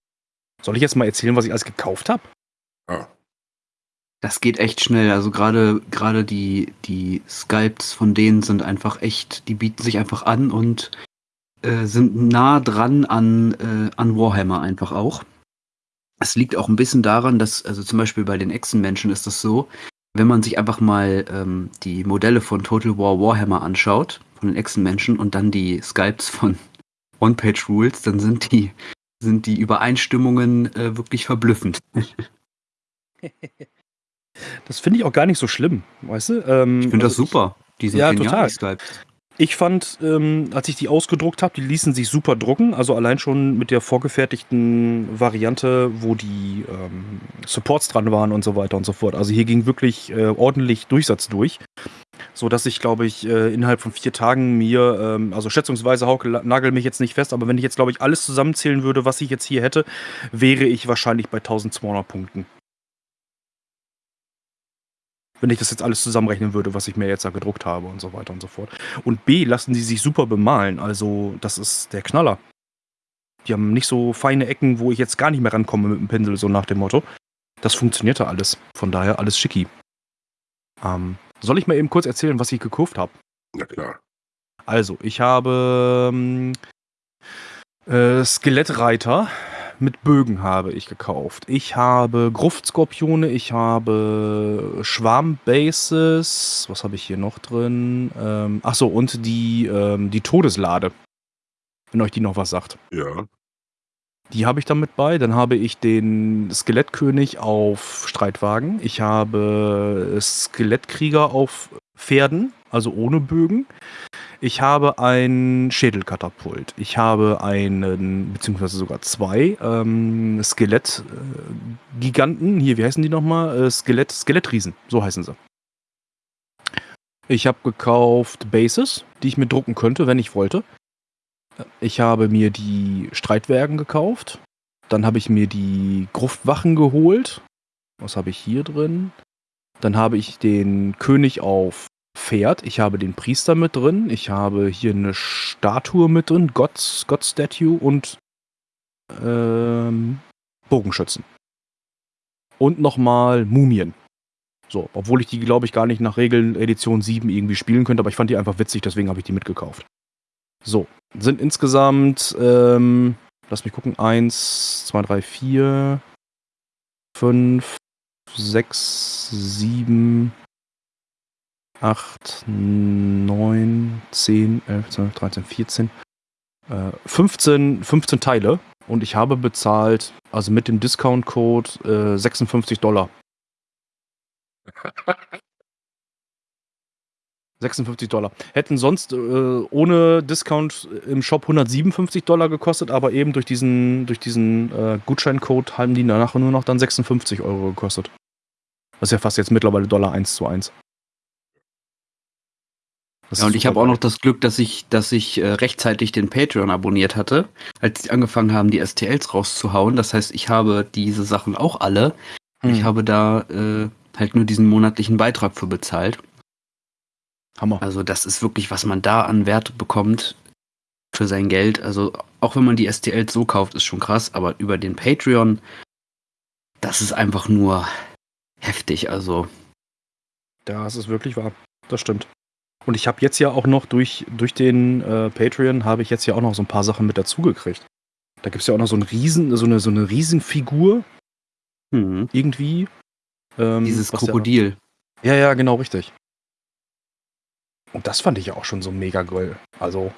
S2: Soll ich jetzt mal erzählen, was ich alles gekauft habe?
S3: Ah,
S4: Das geht echt schnell. Also gerade gerade die die Sculpts von denen sind einfach echt, die bieten sich einfach an und äh, sind nah dran an äh, an Warhammer einfach auch. Es liegt auch ein bisschen daran, dass, also zum Beispiel bei den Echsenmenschen ist das so, wenn man sich einfach mal ähm, die Modelle von Total War Warhammer anschaut, von den Echsenmenschen und dann die Skypes von One-Page-Rules, dann sind die, sind die Übereinstimmungen äh, wirklich verblüffend.
S2: Das finde ich auch gar nicht so schlimm, weißt du? Ähm,
S4: Ich finde das
S2: also
S4: super. Die sind
S2: Ja,
S4: genial,
S2: total.
S4: die Skypes.
S2: Ich fand, ähm, als ich die ausgedruckt habe, die ließen sich super drucken. Also allein schon mit der vorgefertigten Variante, wo die ähm, Supports dran waren und so weiter und so fort. Also hier ging wirklich äh, ordentlich Durchsatz durch. So dass ich, glaube ich, äh, innerhalb von vier Tagen mir, ähm, also schätzungsweise Hauke nagel mich jetzt nicht fest, aber wenn ich jetzt, glaube ich, alles zusammenzählen würde, was ich jetzt hier hätte, wäre ich wahrscheinlich bei 1200 Punkten. Wenn ich das jetzt alles zusammenrechnen würde, was ich mir jetzt da gedruckt habe und so weiter und so fort. Und B, lassen die sich super bemalen. Also, das ist der Knaller. Die haben nicht so feine Ecken, wo ich jetzt gar nicht mehr rankomme mit dem Pinsel, so nach dem Motto. Das funktionierte alles. Von daher alles schicki. Ähm, soll ich mal eben kurz erzählen, was ich gekauft habe?
S3: Na klar.
S2: Also, ich habe ähm, äh, Skelettreiter mit Bögen habe ich gekauft. Ich habe Gruftskorpione, ich habe Schwarmbases. Was habe ich hier noch drin? Ähm, ach so, und die, ähm, die Todeslade. Wenn euch die noch was sagt.
S3: Ja.
S2: Die habe ich dann mit bei. Dann habe ich den Skelettkönig auf Streitwagen. Ich habe Skelettkrieger auf Pferden, also ohne Bögen. Ich habe ein Schädelkatapult. Ich habe einen, beziehungsweise sogar zwei ähm, Skelettgiganten. Hier, wie heißen die nochmal? Äh, Skelett, Skelettriesen, so heißen sie. Ich habe gekauft Bases, die ich mir drucken könnte, wenn ich wollte. Ich habe mir die Streitwagen gekauft. Dann habe ich mir die Gruftwachen geholt. Was habe ich hier drin? Dann habe ich den König auf Pferd. Ich habe den Priester mit drin. Ich habe hier eine Statue mit drin. Gott, God Statue und ähm, Bogenschützen. Und nochmal Mumien. So, obwohl ich die, glaube ich, gar nicht nach Regeln Edition 7 irgendwie spielen könnte, aber ich fand die einfach witzig, deswegen habe ich die mitgekauft. So, sind insgesamt, ähm, lass mich gucken, 1, 2, 3, 4, 5, 6, 7, 8, 9, 10, 11, 12, 13, 14, äh, 15, 15 Teile und ich habe bezahlt, also mit dem Discount-Code, äh, 56 Dollar. 56 Dollar. Hätten sonst äh, ohne Discount im Shop 157 Dollar gekostet, aber eben durch diesen, durch diesen äh, Gutscheincode haben die danach nur noch dann 56 Euro gekostet. Das ist ja fast jetzt mittlerweile Dollar 1 zu 1. Das
S4: Ja, und ich habe auch noch das Glück, dass ich, dass ich äh, rechtzeitig den Patreon abonniert hatte, als sie angefangen haben, die STLs rauszuhauen. Das heißt, ich habe diese Sachen auch alle.
S2: Hm,
S4: Ich habe da äh, halt nur diesen monatlichen Beitrag für bezahlt.
S2: Hammer.
S4: Also das ist wirklich, was man da an Wert bekommt für sein Geld. Also auch wenn man die STLs so kauft, ist schon krass, aber über den Patreon, das ist einfach nur heftig. Also
S2: Das ist wirklich wahr. Das stimmt. Und ich habe jetzt ja auch noch durch, durch den äh, Patreon habe ich jetzt ja auch noch so ein paar Sachen mit dazugekriegt. Da gibt es ja auch noch so, einen riesen, so, eine, so eine Riesenfigur
S4: hm,
S2: irgendwie. Ähm,
S4: dieses
S2: ja-
S4: Krokodil.
S2: Ja, ja, genau, richtig. Und das fand ich ja auch schon so mega geil. Also,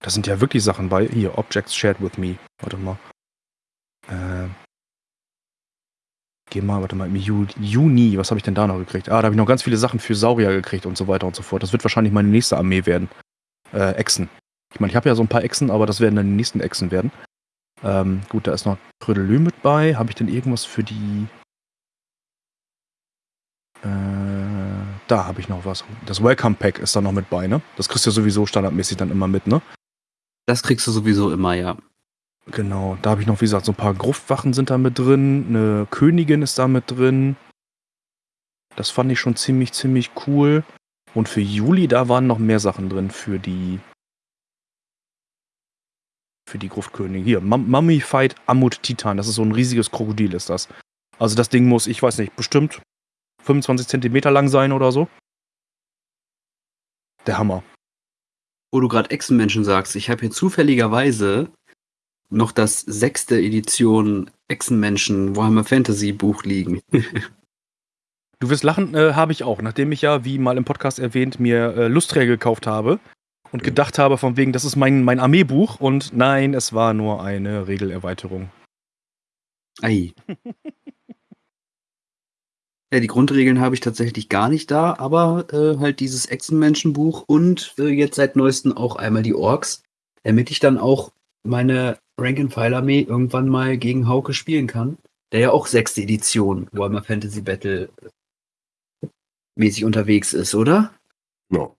S2: da sind ja wirklich Sachen bei. Hier, Objects shared with me. Warte mal. Äh, geh mal, warte mal, im Ju- Juni, was habe ich denn da noch gekriegt? Ah, da habe ich noch ganz viele Sachen für Saurier gekriegt und so weiter und so fort. Das wird wahrscheinlich meine nächste Armee werden. Äh, Echsen. Ich meine, ich habe ja so ein paar Echsen, aber das werden dann die nächsten Echsen werden. Ähm, gut, da ist noch Trödelö mit bei. Habe ich denn irgendwas für die äh, da habe ich noch was. Das Welcome Pack ist da noch mit bei, ne? Das kriegst du ja sowieso standardmäßig dann immer mit, ne?
S4: Das kriegst du sowieso immer, ja.
S2: Genau. Da habe ich noch, wie gesagt, so ein paar Gruftwachen sind da mit drin. Eine Königin ist da mit drin. Das fand ich schon ziemlich, ziemlich cool. Und für Juli, da waren noch mehr Sachen drin für die. Für die Gruftkönigin. Hier, Mum- Mummified Ammut Titan. Das ist so ein riesiges Krokodil, ist das. Also das Ding muss, ich weiß nicht, bestimmt 25 Zentimeter lang sein oder so. Der Hammer.
S4: Wo du gerade Echsenmenschen sagst, ich habe hier zufälligerweise noch das sechste Edition Echsenmenschen Warhammer Fantasy Buch liegen.
S2: Du wirst lachen, äh, habe ich auch. Nachdem ich ja, wie mal im Podcast erwähnt, mir äh, Lustträger gekauft habe und gedacht habe, von wegen, das ist mein, mein Armeebuch. Und nein, es war nur eine Regelerweiterung.
S4: Ei. ja, die Grundregeln habe ich tatsächlich gar nicht da, aber äh, halt dieses Echsenmenschenbuch und äh, jetzt seit neuestem auch einmal die Orks, damit ich dann auch meine Rank-and-File-Armee irgendwann mal gegen Hauke spielen kann, der ja auch sechste Edition Warhammer Fantasy Battle mäßig unterwegs ist, oder?
S3: Genau.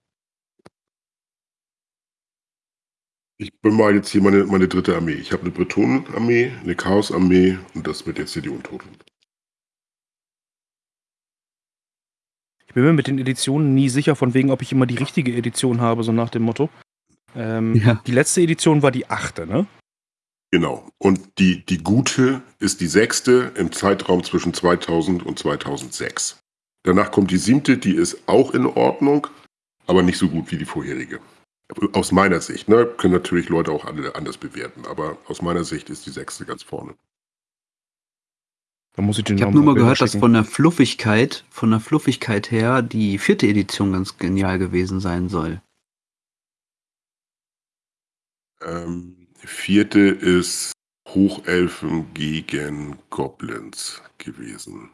S3: Ich bin mal jetzt hier meine, meine dritte Armee. Ich habe eine Bretonen-Armee, eine Chaos-Armee und das wird jetzt hier die Untoten.
S2: Ich bin mir mit den Editionen nie sicher, von wegen, ob ich immer die richtige Edition habe, so nach dem Motto. Ähm,
S4: Ja.
S2: Die letzte Edition war die achte, ne?
S3: Genau. Und die, die gute ist die sechste im Zeitraum zwischen 2000 und 2006. Danach kommt die siebte, die ist auch in Ordnung, aber nicht so gut wie die vorherige. Aus meiner Sicht, ne? Können natürlich Leute auch alle anders bewerten, aber aus meiner Sicht ist die sechste ganz vorne.
S2: Da muss ich
S4: Ich habe nur mal gehört, dass von der Fluffigkeit, von der Fluffigkeit her die vierte Edition ganz genial gewesen sein soll.
S3: Ähm, die vierte ist Hochelfen gegen Goblins gewesen.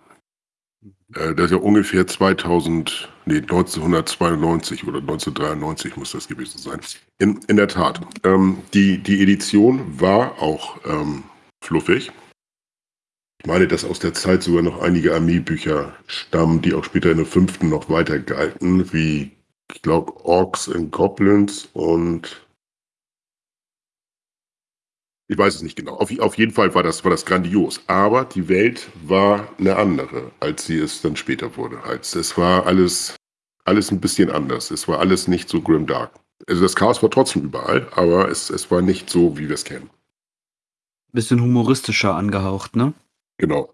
S3: Äh, das ist ja ungefähr 2000, nee, 1992 oder 1993 muss das gewesen sein. In, in der Tat. Ähm, die, die Edition war auch ähm, fluffig. Ich meine, dass aus der Zeit sogar noch einige Armeebücher stammen, die auch später in der fünften noch weiter galten, wie, ich glaube, Orks and Goblins und ich weiß es nicht genau. Auf, auf jeden Fall war das, war das grandios. Aber die Welt war eine andere, als sie es dann später wurde. Als, es war alles, alles ein bisschen anders. Es war alles nicht so grimdark. Also das Chaos war trotzdem überall, aber es, es war nicht so, wie wir es kennen.
S4: Bisschen humoristischer angehaucht, ne?
S3: Genau.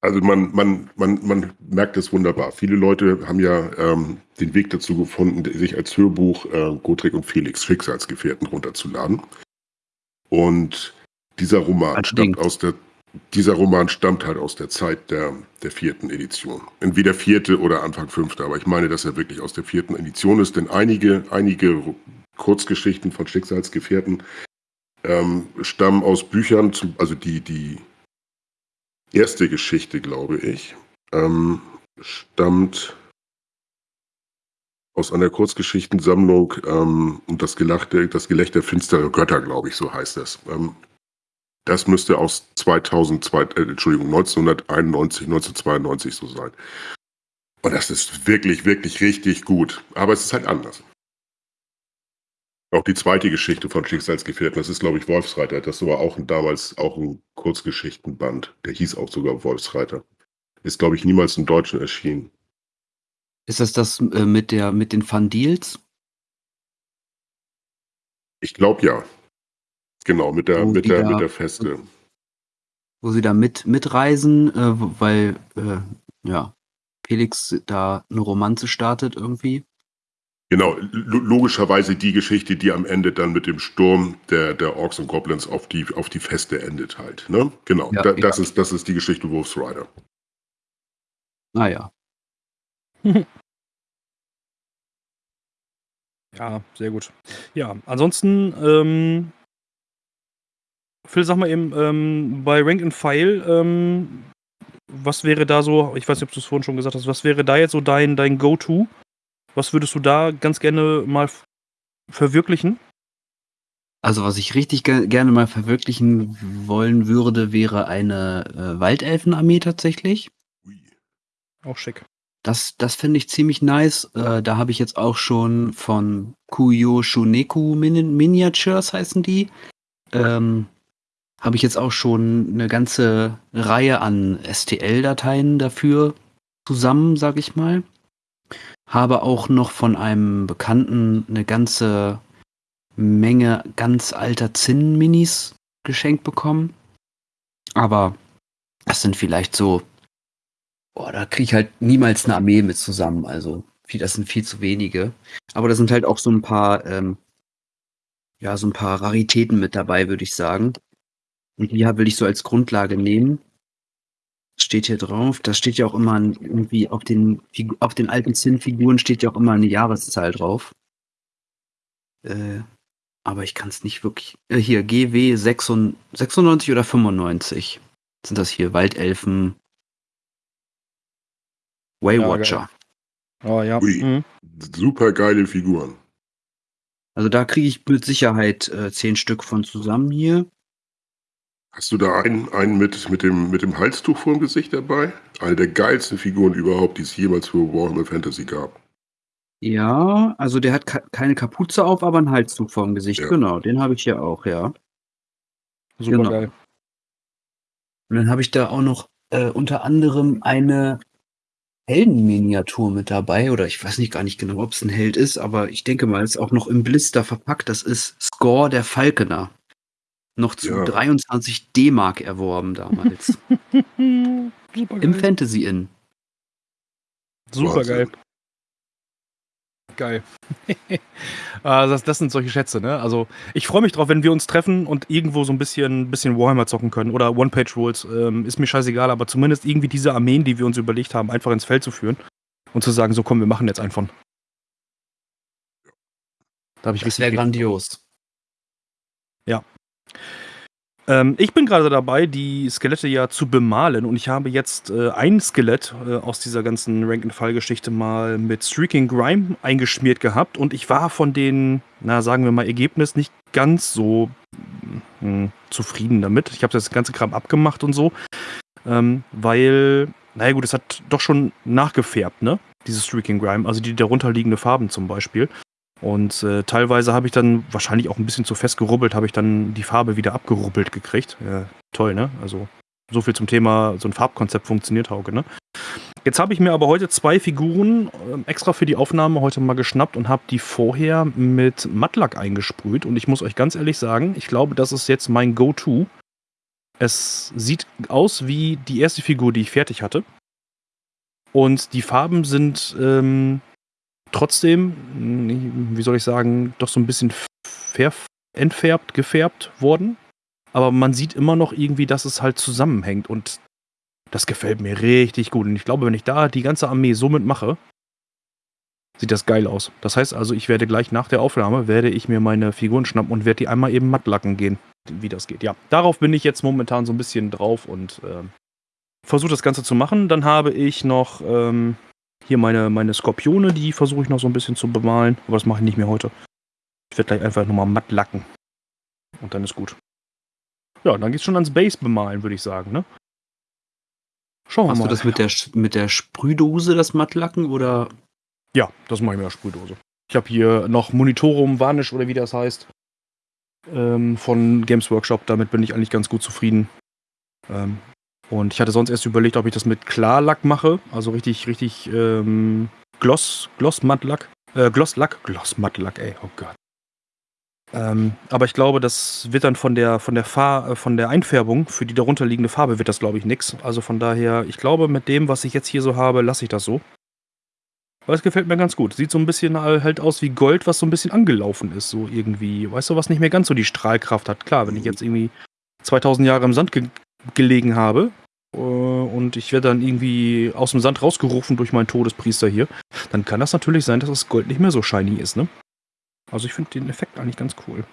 S3: Also man, man, man, man merkt es wunderbar. Viele Leute haben ja ähm, den Weg dazu gefunden, sich als Hörbuch äh, Gotrek und Felix Schicksalsgefährten runterzuladen. Und dieser Roman
S4: Allerdings.
S3: stammt aus der dieser Roman stammt halt aus der Zeit der, der vierten Edition. Entweder vierte oder Anfang fünfte, aber ich meine, dass er wirklich aus der vierten Edition ist, denn einige, einige Kurzgeschichten von Schicksalsgefährten ähm, stammen aus Büchern, zum, also die, die erste Geschichte, glaube ich, ähm, stammt aus einer Kurzgeschichtensammlung ähm, und das, Gelachte, das Gelächter finsterer Götter, glaube ich, so heißt es. Ähm, das müsste aus 2002, äh, Entschuldigung, 1991, 1992 so sein. Und das ist wirklich, wirklich richtig gut. Aber es ist halt anders. Auch die zweite Geschichte von Schicksalsgefährten, das ist, glaube ich, Wolfsreiter. Das war auch ein, damals auch ein Kurzgeschichtenband. Der hieß auch sogar Wolfsreiter. Ist, glaube ich, niemals im Deutschen erschienen.
S4: Ist das das äh, mit, der, mit den Fun Deals?
S3: Ich glaube ja. Genau, mit der,
S4: Wo
S3: mit der,
S4: da-
S3: mit der Feste.
S4: wo sie da mit mitreisen, äh, weil äh, ja Felix da eine Romanze startet irgendwie.
S3: Genau, lo- logischerweise die Geschichte, die am Ende dann mit dem Sturm der, der Orks und Goblins auf die, auf die Feste endet halt. Ne? Genau,
S4: Ja,
S3: da,
S4: ja.
S3: das, ist, das ist die Geschichte Wolf's Rider.
S4: Naja,
S2: Ja, sehr gut. Ja, ansonsten, ähm, Phil, sag mal eben, ähm, bei Rank and File, ähm, was wäre da so, ich weiß nicht, ob du es vorhin schon gesagt hast, was wäre da jetzt so dein, dein Go-To? Was würdest du da ganz gerne mal verwirklichen?
S4: also was ich richtig ge gerne mal verwirklichen wollen würde, wäre eine äh, Waldelfenarmee tatsächlich.
S2: Auch schick.
S4: Das, das finde ich ziemlich nice. Äh, da habe ich jetzt auch schon von Kuyo Shuneku Min Miniatures heißen die. Ähm, habe ich jetzt auch schon eine ganze Reihe an STL-Dateien dafür zusammen, sag ich mal. Habe auch noch von einem Bekannten eine ganze Menge ganz alter Zinn-Minis geschenkt bekommen. Aber das sind vielleicht so Boah, da kriege ich halt niemals eine Armee mit zusammen. Also, das sind viel zu wenige. Aber da sind halt auch so ein paar ähm, ja, so ein paar Raritäten mit dabei, würde ich sagen. Und die will ich so als Grundlage nehmen. Steht hier drauf. Da steht ja auch immer ein- irgendwie auf den, auf den alten Zinnfiguren steht ja auch immer eine Jahreszahl drauf. Äh, aber ich kann es nicht wirklich. Äh, hier, GW 96, 96 oder 95 sind das hier. Waldelfen. Waywatcher.
S2: Oh ja.
S3: Ui.
S2: Mhm.
S3: Super geile Figuren.
S4: also da kriege ich mit Sicherheit äh, zehn Stück von zusammen hier.
S3: Hast du da einen, einen mit, mit, dem, mit dem Halstuch vor dem Gesicht dabei? Eine der geilsten Figuren überhaupt, die es jemals für Warhammer Fantasy gab.
S4: Ja, also der hat ka keine Kapuze auf, aber einen Halszug vorm Gesicht.
S3: Ja.
S4: Genau, den habe ich hier auch, ja.
S2: Super
S4: Genau.
S2: geil.
S4: Und dann habe ich da auch noch äh, unter anderem eine Heldenminiatur mit dabei. Oder ich weiß nicht gar nicht genau, ob es ein Held ist, aber ich denke mal, es ist auch noch im Blister verpackt. Das ist Score der Falkener. Noch zu
S3: Ja.
S4: 23 D-Mark erworben damals. Im. Fantasy Inn.
S2: Super geil. Geil. also das, das sind solche Schätze, ne? Also ich freue mich drauf, wenn wir uns treffen und irgendwo so ein bisschen, bisschen Warhammer zocken können oder One-Page-Rules. Ähm, ist mir scheißegal, aber zumindest irgendwie diese Armeen, die wir uns überlegt haben, einfach ins Feld zu führen und zu sagen, so komm, wir machen jetzt einen von. Da habe ich
S4: Das
S2: richtig
S4: wäre grandios.
S2: Ähm, ich bin gerade dabei, die Skelette ja zu bemalen und ich habe jetzt äh, ein Skelett äh, aus dieser ganzen Rank-and-File-Geschichte mal mit Streaking Grime eingeschmiert gehabt und ich war von den, na sagen wir mal, Ergebnis nicht ganz so mh, zufrieden damit. Ich habe das ganze Kram abgemacht und so, ähm, weil, naja gut, es hat doch schon nachgefärbt, ne? Dieses Streaking Grime, also die darunterliegende Farben zum Beispiel. Und äh, teilweise habe ich dann wahrscheinlich auch ein bisschen zu fest gerubbelt, habe ich dann die Farbe wieder abgerubbelt gekriegt. Ja, toll, ne? Also so viel zum Thema, so ein Farbkonzept funktioniert, Hauke, ne? Jetzt habe ich mir aber heute zwei Figuren ähm, extra für die Aufnahme heute mal geschnappt und habe die vorher mit Mattlack eingesprüht. Und ich muss euch ganz ehrlich sagen, ich glaube, das ist jetzt mein Go-To. Es sieht aus wie die erste Figur, die ich fertig hatte. Und die Farben sind ähm, trotzdem, wie soll ich sagen, doch so ein bisschen entfärbt, gefärbt worden. Aber man sieht immer noch irgendwie, dass es halt zusammenhängt und das gefällt mir richtig gut. Und ich glaube, wenn ich da die ganze Armee so mitmache, sieht das geil aus. Das heißt also, ich werde gleich nach der Aufnahme, werde ich mir meine Figuren schnappen und werde die einmal eben matt lacken gehen, wie das geht. Ja, darauf bin ich jetzt momentan so ein bisschen drauf und ähm, versuche das Ganze zu machen. Dann habe ich noch ähm, hier meine, meine Skorpione, die versuche ich noch so ein bisschen zu bemalen. Aber das mache ich nicht mehr heute. Ich werde gleich einfach nochmal matt lacken. Und dann ist gut. Ja, dann geht's schon ans Base bemalen, würde ich sagen, ne? Schauen wir
S4: Hast
S2: mal.
S4: du das mit der, mit der Sprühdose, das Mattlacken, oder?
S2: Ja, das mache ich mit der Sprühdose. Ich habe hier noch Monitorum Varnish oder wie das heißt. Ähm, von Games Workshop. Damit bin ich eigentlich ganz gut zufrieden. Ähm, und ich hatte sonst erst überlegt, ob ich das mit Klarlack mache. Also richtig, richtig ähm, Gloss, Gloss-Mattlack. Äh, Glosslack, Gloss-Mattlack, ey, oh Gott. Ähm, aber ich glaube, das wird dann von der, von der Far äh, von der Einfärbung für die darunterliegende Farbe wird das, glaube ich, nix. Also von daher, ich glaube, mit dem, was ich jetzt hier so habe, lasse ich das so. Aber es gefällt mir ganz gut. Sieht so ein bisschen halt aus wie Gold, was so ein bisschen angelaufen ist, so irgendwie. Weißt du, was nicht mehr ganz so die Strahlkraft hat. Klar, wenn ich jetzt irgendwie 2000 Jahre im Sand ge gelegen habe äh, und ich werde dann irgendwie aus dem Sand rausgerufen durch meinen Todespriester hier, dann kann das natürlich sein, dass das Gold nicht mehr so shiny ist, ne? Also ich finde den Effekt eigentlich ganz cool.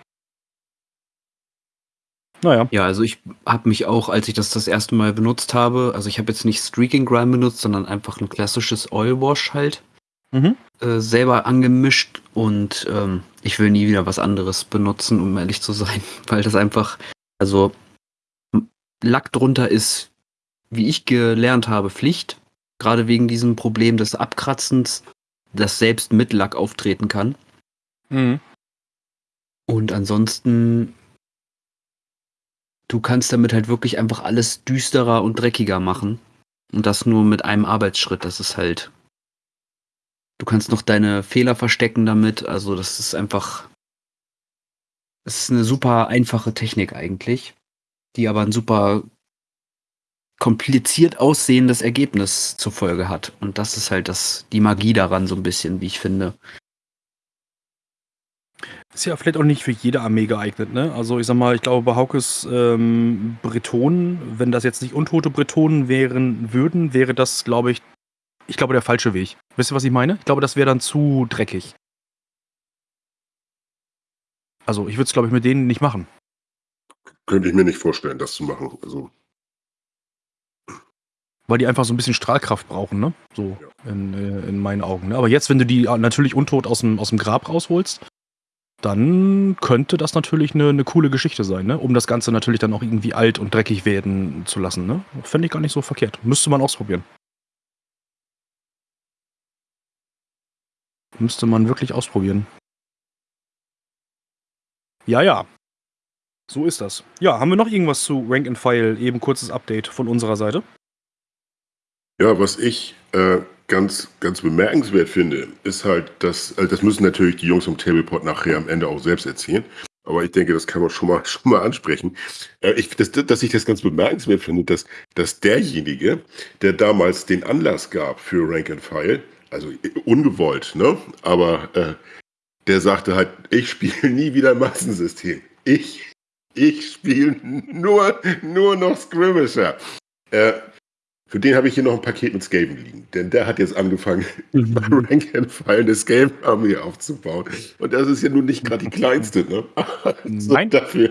S2: Naja.
S4: Ja, also ich habe mich auch, als ich das das erste Mal benutzt habe, also ich habe jetzt nicht Streaking Grime benutzt, sondern einfach ein klassisches Oil Wash halt,
S2: Mhm.
S4: äh, selber angemischt und ähm, ich will nie wieder was anderes benutzen, um ehrlich zu sein, weil das einfach, also Lack drunter ist, wie ich gelernt habe, Pflicht, gerade wegen diesem Problem des Abkratzens, das selbst mit Lack auftreten kann.
S2: Mhm.
S4: Und ansonsten, du kannst damit halt wirklich einfach alles düsterer und dreckiger machen. Und das nur mit einem Arbeitsschritt. Das ist halt. Du kannst noch deine Fehler verstecken damit. Also, das ist einfach. Es ist eine super einfache Technik eigentlich, die aber ein super kompliziert aussehendes Ergebnis zur Folge hat. Und das ist halt das, die Magie daran so ein bisschen, wie ich finde.
S2: Ist ja vielleicht auch nicht für jede Armee geeignet, ne? Also ich sag mal, ich glaube bei Haukes ähm, Bretonen, wenn das jetzt nicht untote Bretonen wären würden, wäre das, glaube ich, ich glaube der falsche Weg. Wisst ihr, was ich meine? Ich glaube, das wäre dann zu dreckig. Also ich würde es, glaube ich, mit denen nicht machen.
S3: Könnte ich mir nicht vorstellen, das zu machen. Also
S2: Weil die einfach so ein bisschen Strahlkraft brauchen, ne? So in, äh, in meinen Augen. Ne? Aber jetzt, wenn du die äh, natürlich untot aus dem, aus dem Grab rausholst, dann könnte das natürlich eine, eine coole Geschichte sein, ne? Um das Ganze natürlich dann auch irgendwie alt und dreckig werden zu lassen, ne? Fände ich gar nicht so verkehrt. Müsste man ausprobieren. Müsste man wirklich ausprobieren. Ja, ja. So ist das. Ja, haben wir noch irgendwas zu Rank and File? Eben kurzes Update von unserer Seite.
S3: Ja, was ich äh, ganz, ganz bemerkenswert finde, ist halt, dass, also das müssen natürlich die Jungs vom Tablepot nachher am Ende auch selbst erzählen. Aber ich denke, das kann man schon mal, schon mal ansprechen. Äh, ich, das, dass ich das ganz bemerkenswert finde, dass, dass derjenige, der damals den Anlass gab für Rank and File, also äh, ungewollt, ne? Aber äh, der sagte halt, ich spiele nie wieder Massensystem. Ich, ich spiele nur, nur noch Skirmisher. Äh, für den habe ich hier noch ein Paket mit Skaven liegen. Denn der hat jetzt angefangen,
S2: Mhm.
S3: Rank and File eine Skaven-Armee aufzubauen. Und das ist ja nun nicht gerade die kleinste, ne? Also
S2: Nein.
S3: dafür,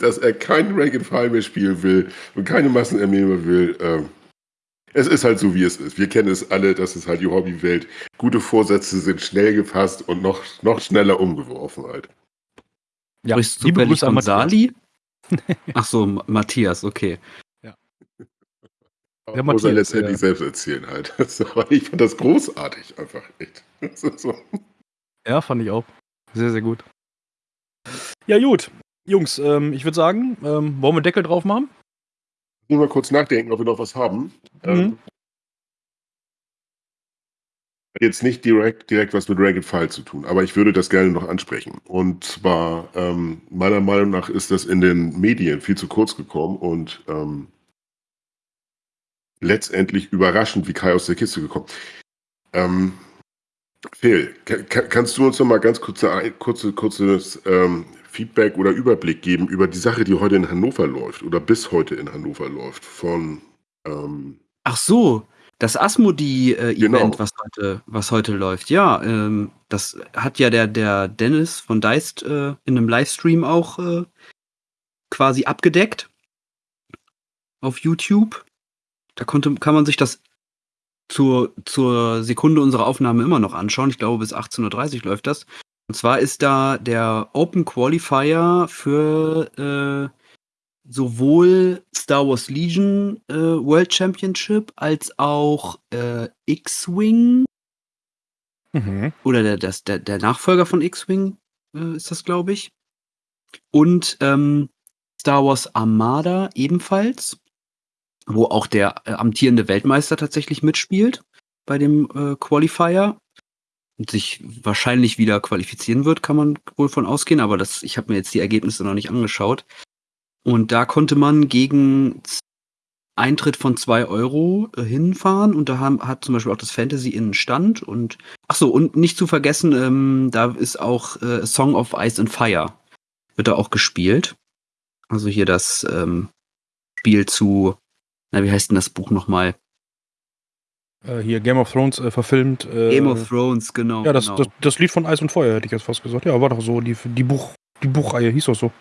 S3: dass er kein Rank and File mehr spielen will und keine Massenarmee mehr will. Ähm, es ist halt so, wie es ist. Wir kennen es alle, das ist halt die Hobbywelt. Gute Vorsätze sind schnell gefasst und noch, noch schneller umgeworfen halt.
S2: Ja,
S4: Sprichst du
S2: liebe
S4: zufällig von
S2: Matthias.
S4: Sali? Ach so, Ma- Matthias, okay.
S3: Aber
S2: Der
S3: muss er
S2: Matthias,
S3: letztendlich
S2: ja.
S3: selbst erzählen halt. Ich fand das großartig einfach echt. So.
S2: Ja, fand ich auch. Sehr, sehr gut. Ja, gut. Jungs, ähm, ich würde sagen, ähm, wollen wir Deckel drauf machen?
S3: Nur mal kurz nachdenken, ob wir noch was haben. Ähm,
S2: Mhm.
S3: hat jetzt nicht direkt, direkt was mit Ragged File zu tun, aber ich würde das gerne noch ansprechen. Und zwar, ähm, meiner Meinung nach ist das in den Medien viel zu kurz gekommen und ähm, letztendlich überraschend wie Kai aus der Kiste gekommen. Ähm, Phil, ka- ka- kannst du uns noch mal ganz kurze, ein- kurze, kurzes ähm, Feedback oder Überblick geben über die Sache, die heute in Hannover läuft oder bis heute in Hannover läuft von ähm,
S4: Ach so, das Asmodee-Event,
S3: Genau.
S4: was, heute, was heute läuft. Ja, ähm, das hat ja der, der Dennis von Deist äh, in einem Livestream auch äh, quasi abgedeckt. Auf YouTube. Da konnte, kann man sich das zur, zur Sekunde unserer Aufnahme immer noch anschauen. Ich glaube, bis 18.30 Uhr läuft das. Und zwar ist da der Open Qualifier für äh, sowohl Star Wars Legion äh, World Championship als auch äh, X-Wing
S2: Mhm.
S4: oder der, das, der, der Nachfolger von X-Wing äh, ist das, glaube ich. Und ähm, Star Wars Armada ebenfalls, wo auch der äh, amtierende Weltmeister tatsächlich mitspielt bei dem äh, Qualifier und sich wahrscheinlich wieder qualifizieren wird, kann man wohl von ausgehen, aber das, ich habe mir jetzt die Ergebnisse noch nicht angeschaut. Und da konnte man gegen Eintritt von zwei Euro äh, hinfahren und da haben, hat zum Beispiel auch das Fantasy innen Stand und ach so und nicht zu vergessen, ähm, da ist auch äh, Song of Ice and Fire wird da auch gespielt. Also hier das ähm, Spiel zu, na wie heißt denn das Buch nochmal?
S2: Äh, hier Game of Thrones äh, verfilmt. Äh,
S4: Game of Thrones, genau.
S2: Ja, das,
S4: genau.
S2: das, das Lied von Eis und Feuer hätte ich jetzt fast gesagt. Ja, war doch so. Die, die, Buch, die Buchreihe hieß doch so.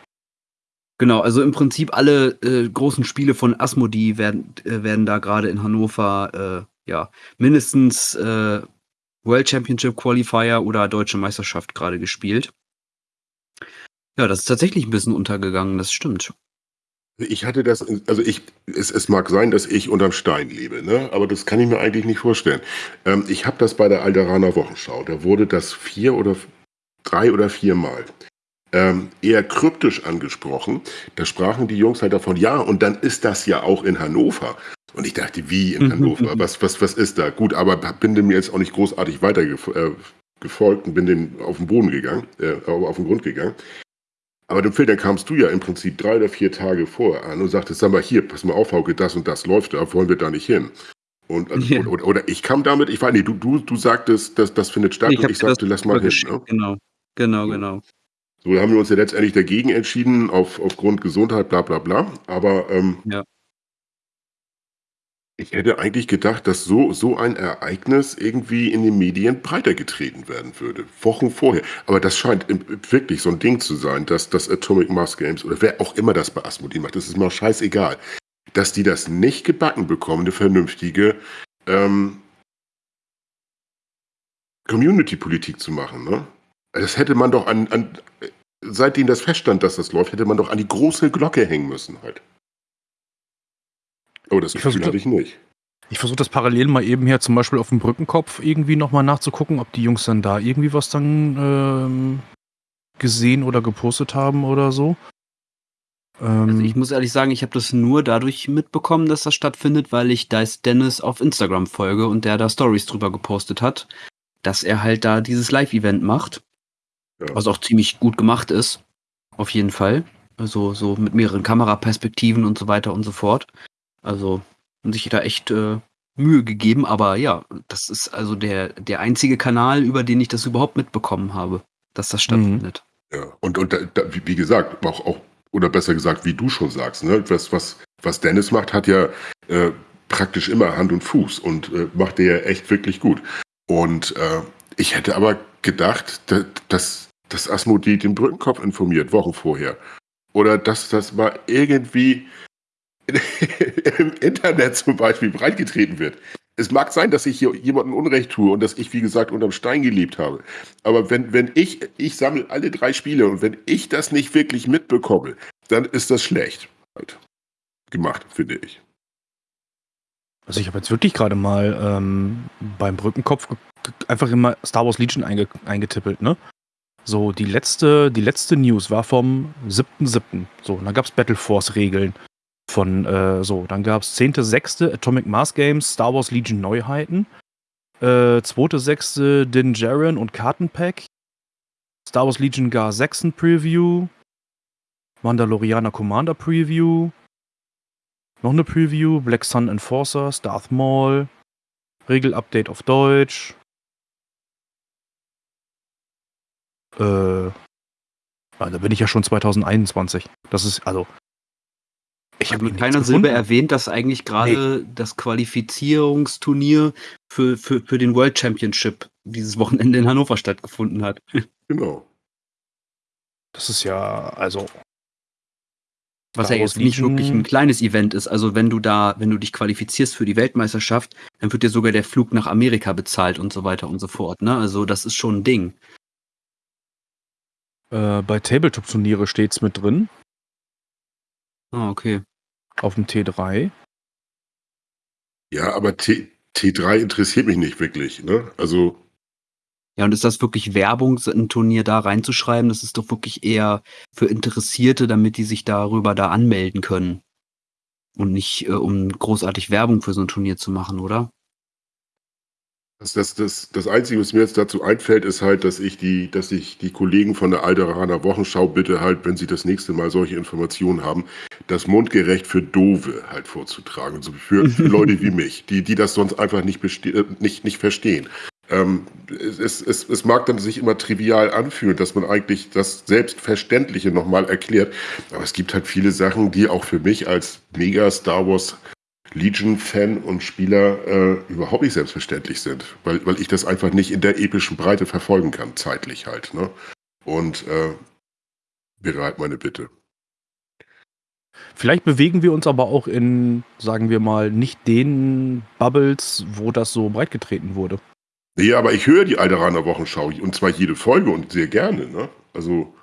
S4: Genau, also im Prinzip alle äh, großen Spiele von Asmodee werden, äh, werden da gerade in Hannover äh, ja mindestens äh, World Championship Qualifier oder Deutsche Meisterschaft gerade gespielt. Ja, das ist tatsächlich ein bisschen untergegangen, das stimmt.
S3: Ich hatte das, also ich, es, es mag sein, dass ich unterm Stein lebe, ne? aber das kann ich mir eigentlich nicht vorstellen. Ähm, ich habe das bei der Alderaner Wochenschau, da wurde das vier oder drei oder viermal ähm, eher kryptisch angesprochen. Da sprachen die Jungs halt davon, ja, und dann ist das ja auch in Hannover. Und ich dachte, wie in
S4: Mhm,
S3: Hannover? Was, was, was ist da? Gut, aber bin dem jetzt auch nicht großartig weiter gef- äh, und bin dem auf den Boden gegangen, äh, auf den Grund gegangen. Aber dem dann kamst du ja im Prinzip drei oder vier Tage vorher an und sagtest, sag mal hier, pass mal auf, Hauke, das und das läuft da, wollen wir da nicht hin? Und, also,
S4: Ja.
S3: oder, oder, oder ich kam damit, ich weiß nicht, du, du, du sagtest, das, das findet statt und ich
S4: dir das
S3: sagte, lass mal hin. Ne?
S4: Genau, genau, genau.
S3: So haben wir uns ja letztendlich dagegen entschieden, auf, aufgrund Gesundheit, bla bla bla. Aber ähm,
S4: Ja.
S3: ich hätte eigentlich gedacht, dass so, so ein Ereignis irgendwie in den Medien breiter getreten werden würde. Wochen vorher. Aber das scheint im- wirklich so ein Ding zu sein, dass das Atomic Mass Games oder wer auch immer das bei Asmodee macht, das ist mir auch scheißegal, dass die das nicht gebacken bekommen, eine vernünftige ähm, Community-Politik zu machen. Ne? Das hätte man doch an, an, seitdem das feststand, dass das läuft, hätte man doch an die große Glocke hängen müssen halt. Oh, das
S2: Ich
S3: Gefühl hatte ich nicht.
S2: Ich versuche das parallel mal eben hier zum Beispiel auf dem Brückenkopf irgendwie nochmal nachzugucken, ob die Jungs dann da irgendwie was dann ähm, gesehen oder gepostet haben oder so. Ähm,
S4: Also ich muss ehrlich sagen, ich habe das nur dadurch mitbekommen, dass das stattfindet, weil ich Dice Dennis auf Instagram folge und der da Stories drüber gepostet hat, dass er halt da dieses Live-Event macht,
S3: Ja.
S4: was auch ziemlich gut gemacht ist, auf jeden Fall. Also so mit mehreren Kameraperspektiven und so weiter und so fort. Also haben sich da echt äh, Mühe gegeben, aber ja, das ist also der, der einzige Kanal, über den ich das überhaupt mitbekommen habe, dass das stattfindet.
S3: Ja, und, und da, da, wie wie gesagt, auch, auch, oder besser gesagt, wie du schon sagst, ne, was, was, was Dennis macht, hat ja äh, praktisch immer Hand und Fuß und äh, macht der ja echt wirklich gut. Und äh, ich hätte aber gedacht, da, dass, dass Asmodee den Brückenkopf informiert, Wochen vorher. Oder dass das mal irgendwie im Internet zum Beispiel breitgetreten wird. Es mag sein, dass ich hier jemandem Unrecht tue und dass ich, wie gesagt, unterm Stein gelebt habe. Aber wenn, wenn ich, ich sammle alle drei Spiele und wenn ich das nicht wirklich mitbekomme, dann ist das schlecht halt gemacht, finde ich.
S2: Also ich habe jetzt wirklich gerade mal ähm, beim Brückenkopf einfach immer Star Wars Legion einge eingetippelt, ne? So, die letzte, die letzte News war vom 7.7. So, und dann gab es Battle Force-Regeln von, äh, so, dann gab es 10.6. Atomic Mass Games, Star Wars Legion Neuheiten, äh, 2.6. Din Djarin und Kartenpack, Star Wars Legion Gar 6 Preview, Mandalorianer Commander Preview, noch eine Preview, Black Sun Enforcers, Darth Maul, Regel-Update auf Deutsch. Äh, ah, da bin ich ja schon 2021. Das ist, also. Ich
S4: habe mit keiner Silbe erwähnt, dass eigentlich gerade das Qualifizierungsturnier für, für, für den World Championship dieses Wochenende in Hannover stattgefunden hat.
S3: Genau.
S2: Das ist ja, also.
S4: Was ja jetzt nicht wirklich ein kleines Event ist. Also wenn du da, wenn du dich qualifizierst für die Weltmeisterschaft, dann wird dir sogar der Flug nach Amerika bezahlt und so weiter und so fort. Ne? Also das ist schon ein Ding.
S2: Äh, bei Tabletop-Turniere steht's mit drin,
S4: Ah, okay.
S2: auf dem T3.
S3: Ja, aber T, T3 interessiert mich nicht wirklich. Ne? Also,
S4: Ja, und ist das wirklich Werbung, so ein Turnier da reinzuschreiben? Das ist doch wirklich eher für Interessierte, damit die sich darüber da anmelden können. Und nicht, äh, um großartig Werbung für so ein Turnier zu machen, oder?
S3: Das, das, das, das Einzige, was mir jetzt dazu einfällt, ist halt, dass ich die, dass ich die Kollegen von der Alderaner Wochenschau bitte halt, wenn sie das nächste Mal solche Informationen haben, das mundgerecht für Dove halt vorzutragen. Also für, für Leute wie mich, die, die das sonst einfach nicht, äh, nicht, nicht verstehen. Ähm, es, es, es mag dann sich immer trivial anfühlen, dass man eigentlich das Selbstverständliche nochmal erklärt. Aber es gibt halt viele Sachen, die auch für mich als mega Star Wars Legion-Fan und Spieler äh, überhaupt nicht selbstverständlich sind, weil, weil ich das einfach nicht in der epischen Breite verfolgen kann, zeitlich halt. Ne? Und äh, halt meine Bitte.
S2: Vielleicht bewegen wir uns aber auch in, sagen wir mal, nicht den Bubbles, wo das so breitgetreten wurde.
S3: Nee, aber ich höre die Alderaner Wochenschau und zwar jede Folge und sehr gerne. Ne? Also,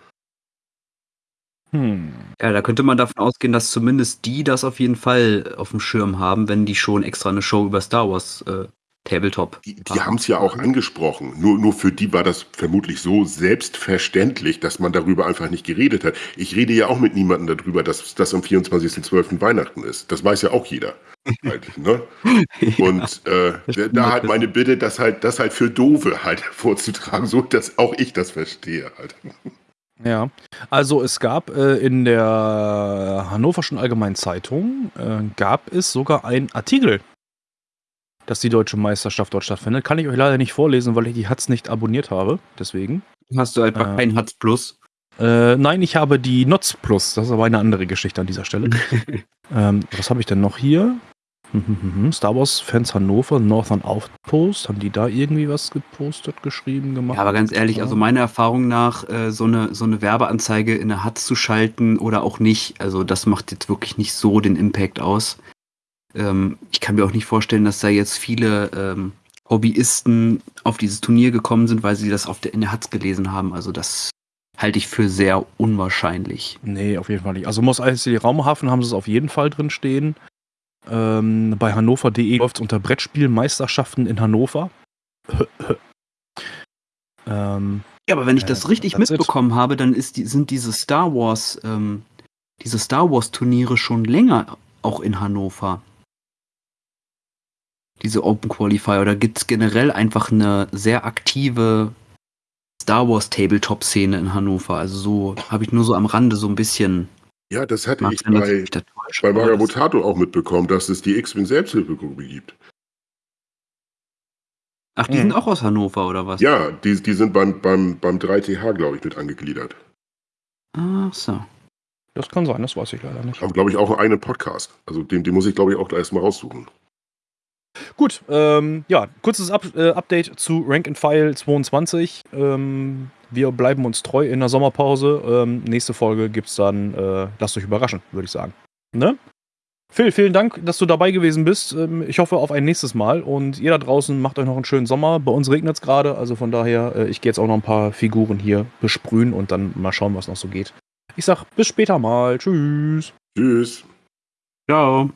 S2: Hm.
S4: Ja, da könnte man davon ausgehen, dass zumindest die das auf jeden Fall auf dem Schirm haben, wenn die schon extra eine Show über Star Wars äh, Tabletop
S3: die, die haben es ja auch angesprochen. Nur, nur für die war das vermutlich so selbstverständlich, dass man darüber einfach nicht geredet hat. Ich rede ja auch mit niemandem darüber, dass das am 24.12. Weihnachten ist. Das weiß ja auch jeder. Halt, ne? Und äh,
S4: stimmt
S3: da halt meine Bitte, das halt, das halt für Dove halt vorzutragen, so dass auch ich das verstehe halt.
S2: Ja, also es gab äh, in der Hannoverschen Allgemeinen Zeitung, äh, gab es sogar einen Artikel, dass die deutsche Meisterschaft dort stattfindet. Kann ich euch leider nicht vorlesen, weil ich die Hatz nicht abonniert habe. Deswegen.
S4: Hast du einfach
S2: Äh.
S4: kein Hatz Plus.
S2: Äh, nein, ich habe die Notz Plus. Das ist aber eine andere Geschichte an dieser Stelle. ähm, was habe ich denn noch hier? Star Wars Fans Hannover, Northern Outpost, haben die da irgendwie was gepostet, geschrieben, gemacht?
S4: Ja, aber ganz ehrlich, also meiner Erfahrung nach, äh, so, eine, so eine Werbeanzeige in der HUD zu schalten oder auch nicht, also das macht jetzt wirklich nicht so den Impact aus. Ähm, ich kann mir auch nicht vorstellen, dass da jetzt viele ähm, Hobbyisten auf dieses Turnier gekommen sind, weil sie das auf der, in der HUD gelesen haben. Also das halte ich für sehr unwahrscheinlich.
S2: Nee, auf jeden Fall nicht. Also Moss ICD Raumhafen haben sie es auf jeden Fall drin stehen. Ähm, bei hannover.de läuft es unter Brettspielmeisterschaften in Hannover.
S4: ähm, ja, aber wenn ich das äh, richtig mitbekommen it. habe, dann die, sind diese Star Wars, ähm, diese Star Wars Turniere schon länger auch in Hannover. Diese Open Qualifier. Oder gibt es generell einfach eine sehr aktive Star Wars Tabletop-Szene in Hannover? Also so habe ich nur so am Rande so ein bisschen
S3: ja, das hatte Mag ich bei, bei Magabotato auch mitbekommen, dass es die X-Wing Selbsthilfegruppe gibt.
S4: Ach, die hm. sind auch aus Hannover, oder was?
S3: Ja, die, die sind beim, beim, beim 3TH, glaube ich, mit angegliedert.
S4: Ach so.
S2: Das kann sein, das weiß ich leider nicht.
S3: Haben, glaube ich, auch einen Podcast. Also den, den muss ich, glaube ich, auch erstmal raussuchen.
S2: Gut, ähm, ja, kurzes Up äh, Update zu Rank and File 22. Ähm, wir bleiben uns treu in der Sommerpause. Ähm, nächste Folge gibt es dann, äh, lasst euch überraschen, würde ich sagen. Ne? Phil, vielen Dank, dass du dabei gewesen bist. Ähm, ich hoffe auf ein nächstes Mal. Und ihr da draußen macht euch noch einen schönen Sommer. Bei uns regnet es gerade, also von daher, äh, ich gehe jetzt auch noch ein paar Figuren hier besprühen und dann mal schauen, was noch so geht. Ich sag bis später mal. Tschüss.
S3: Tschüss.
S4: Ciao.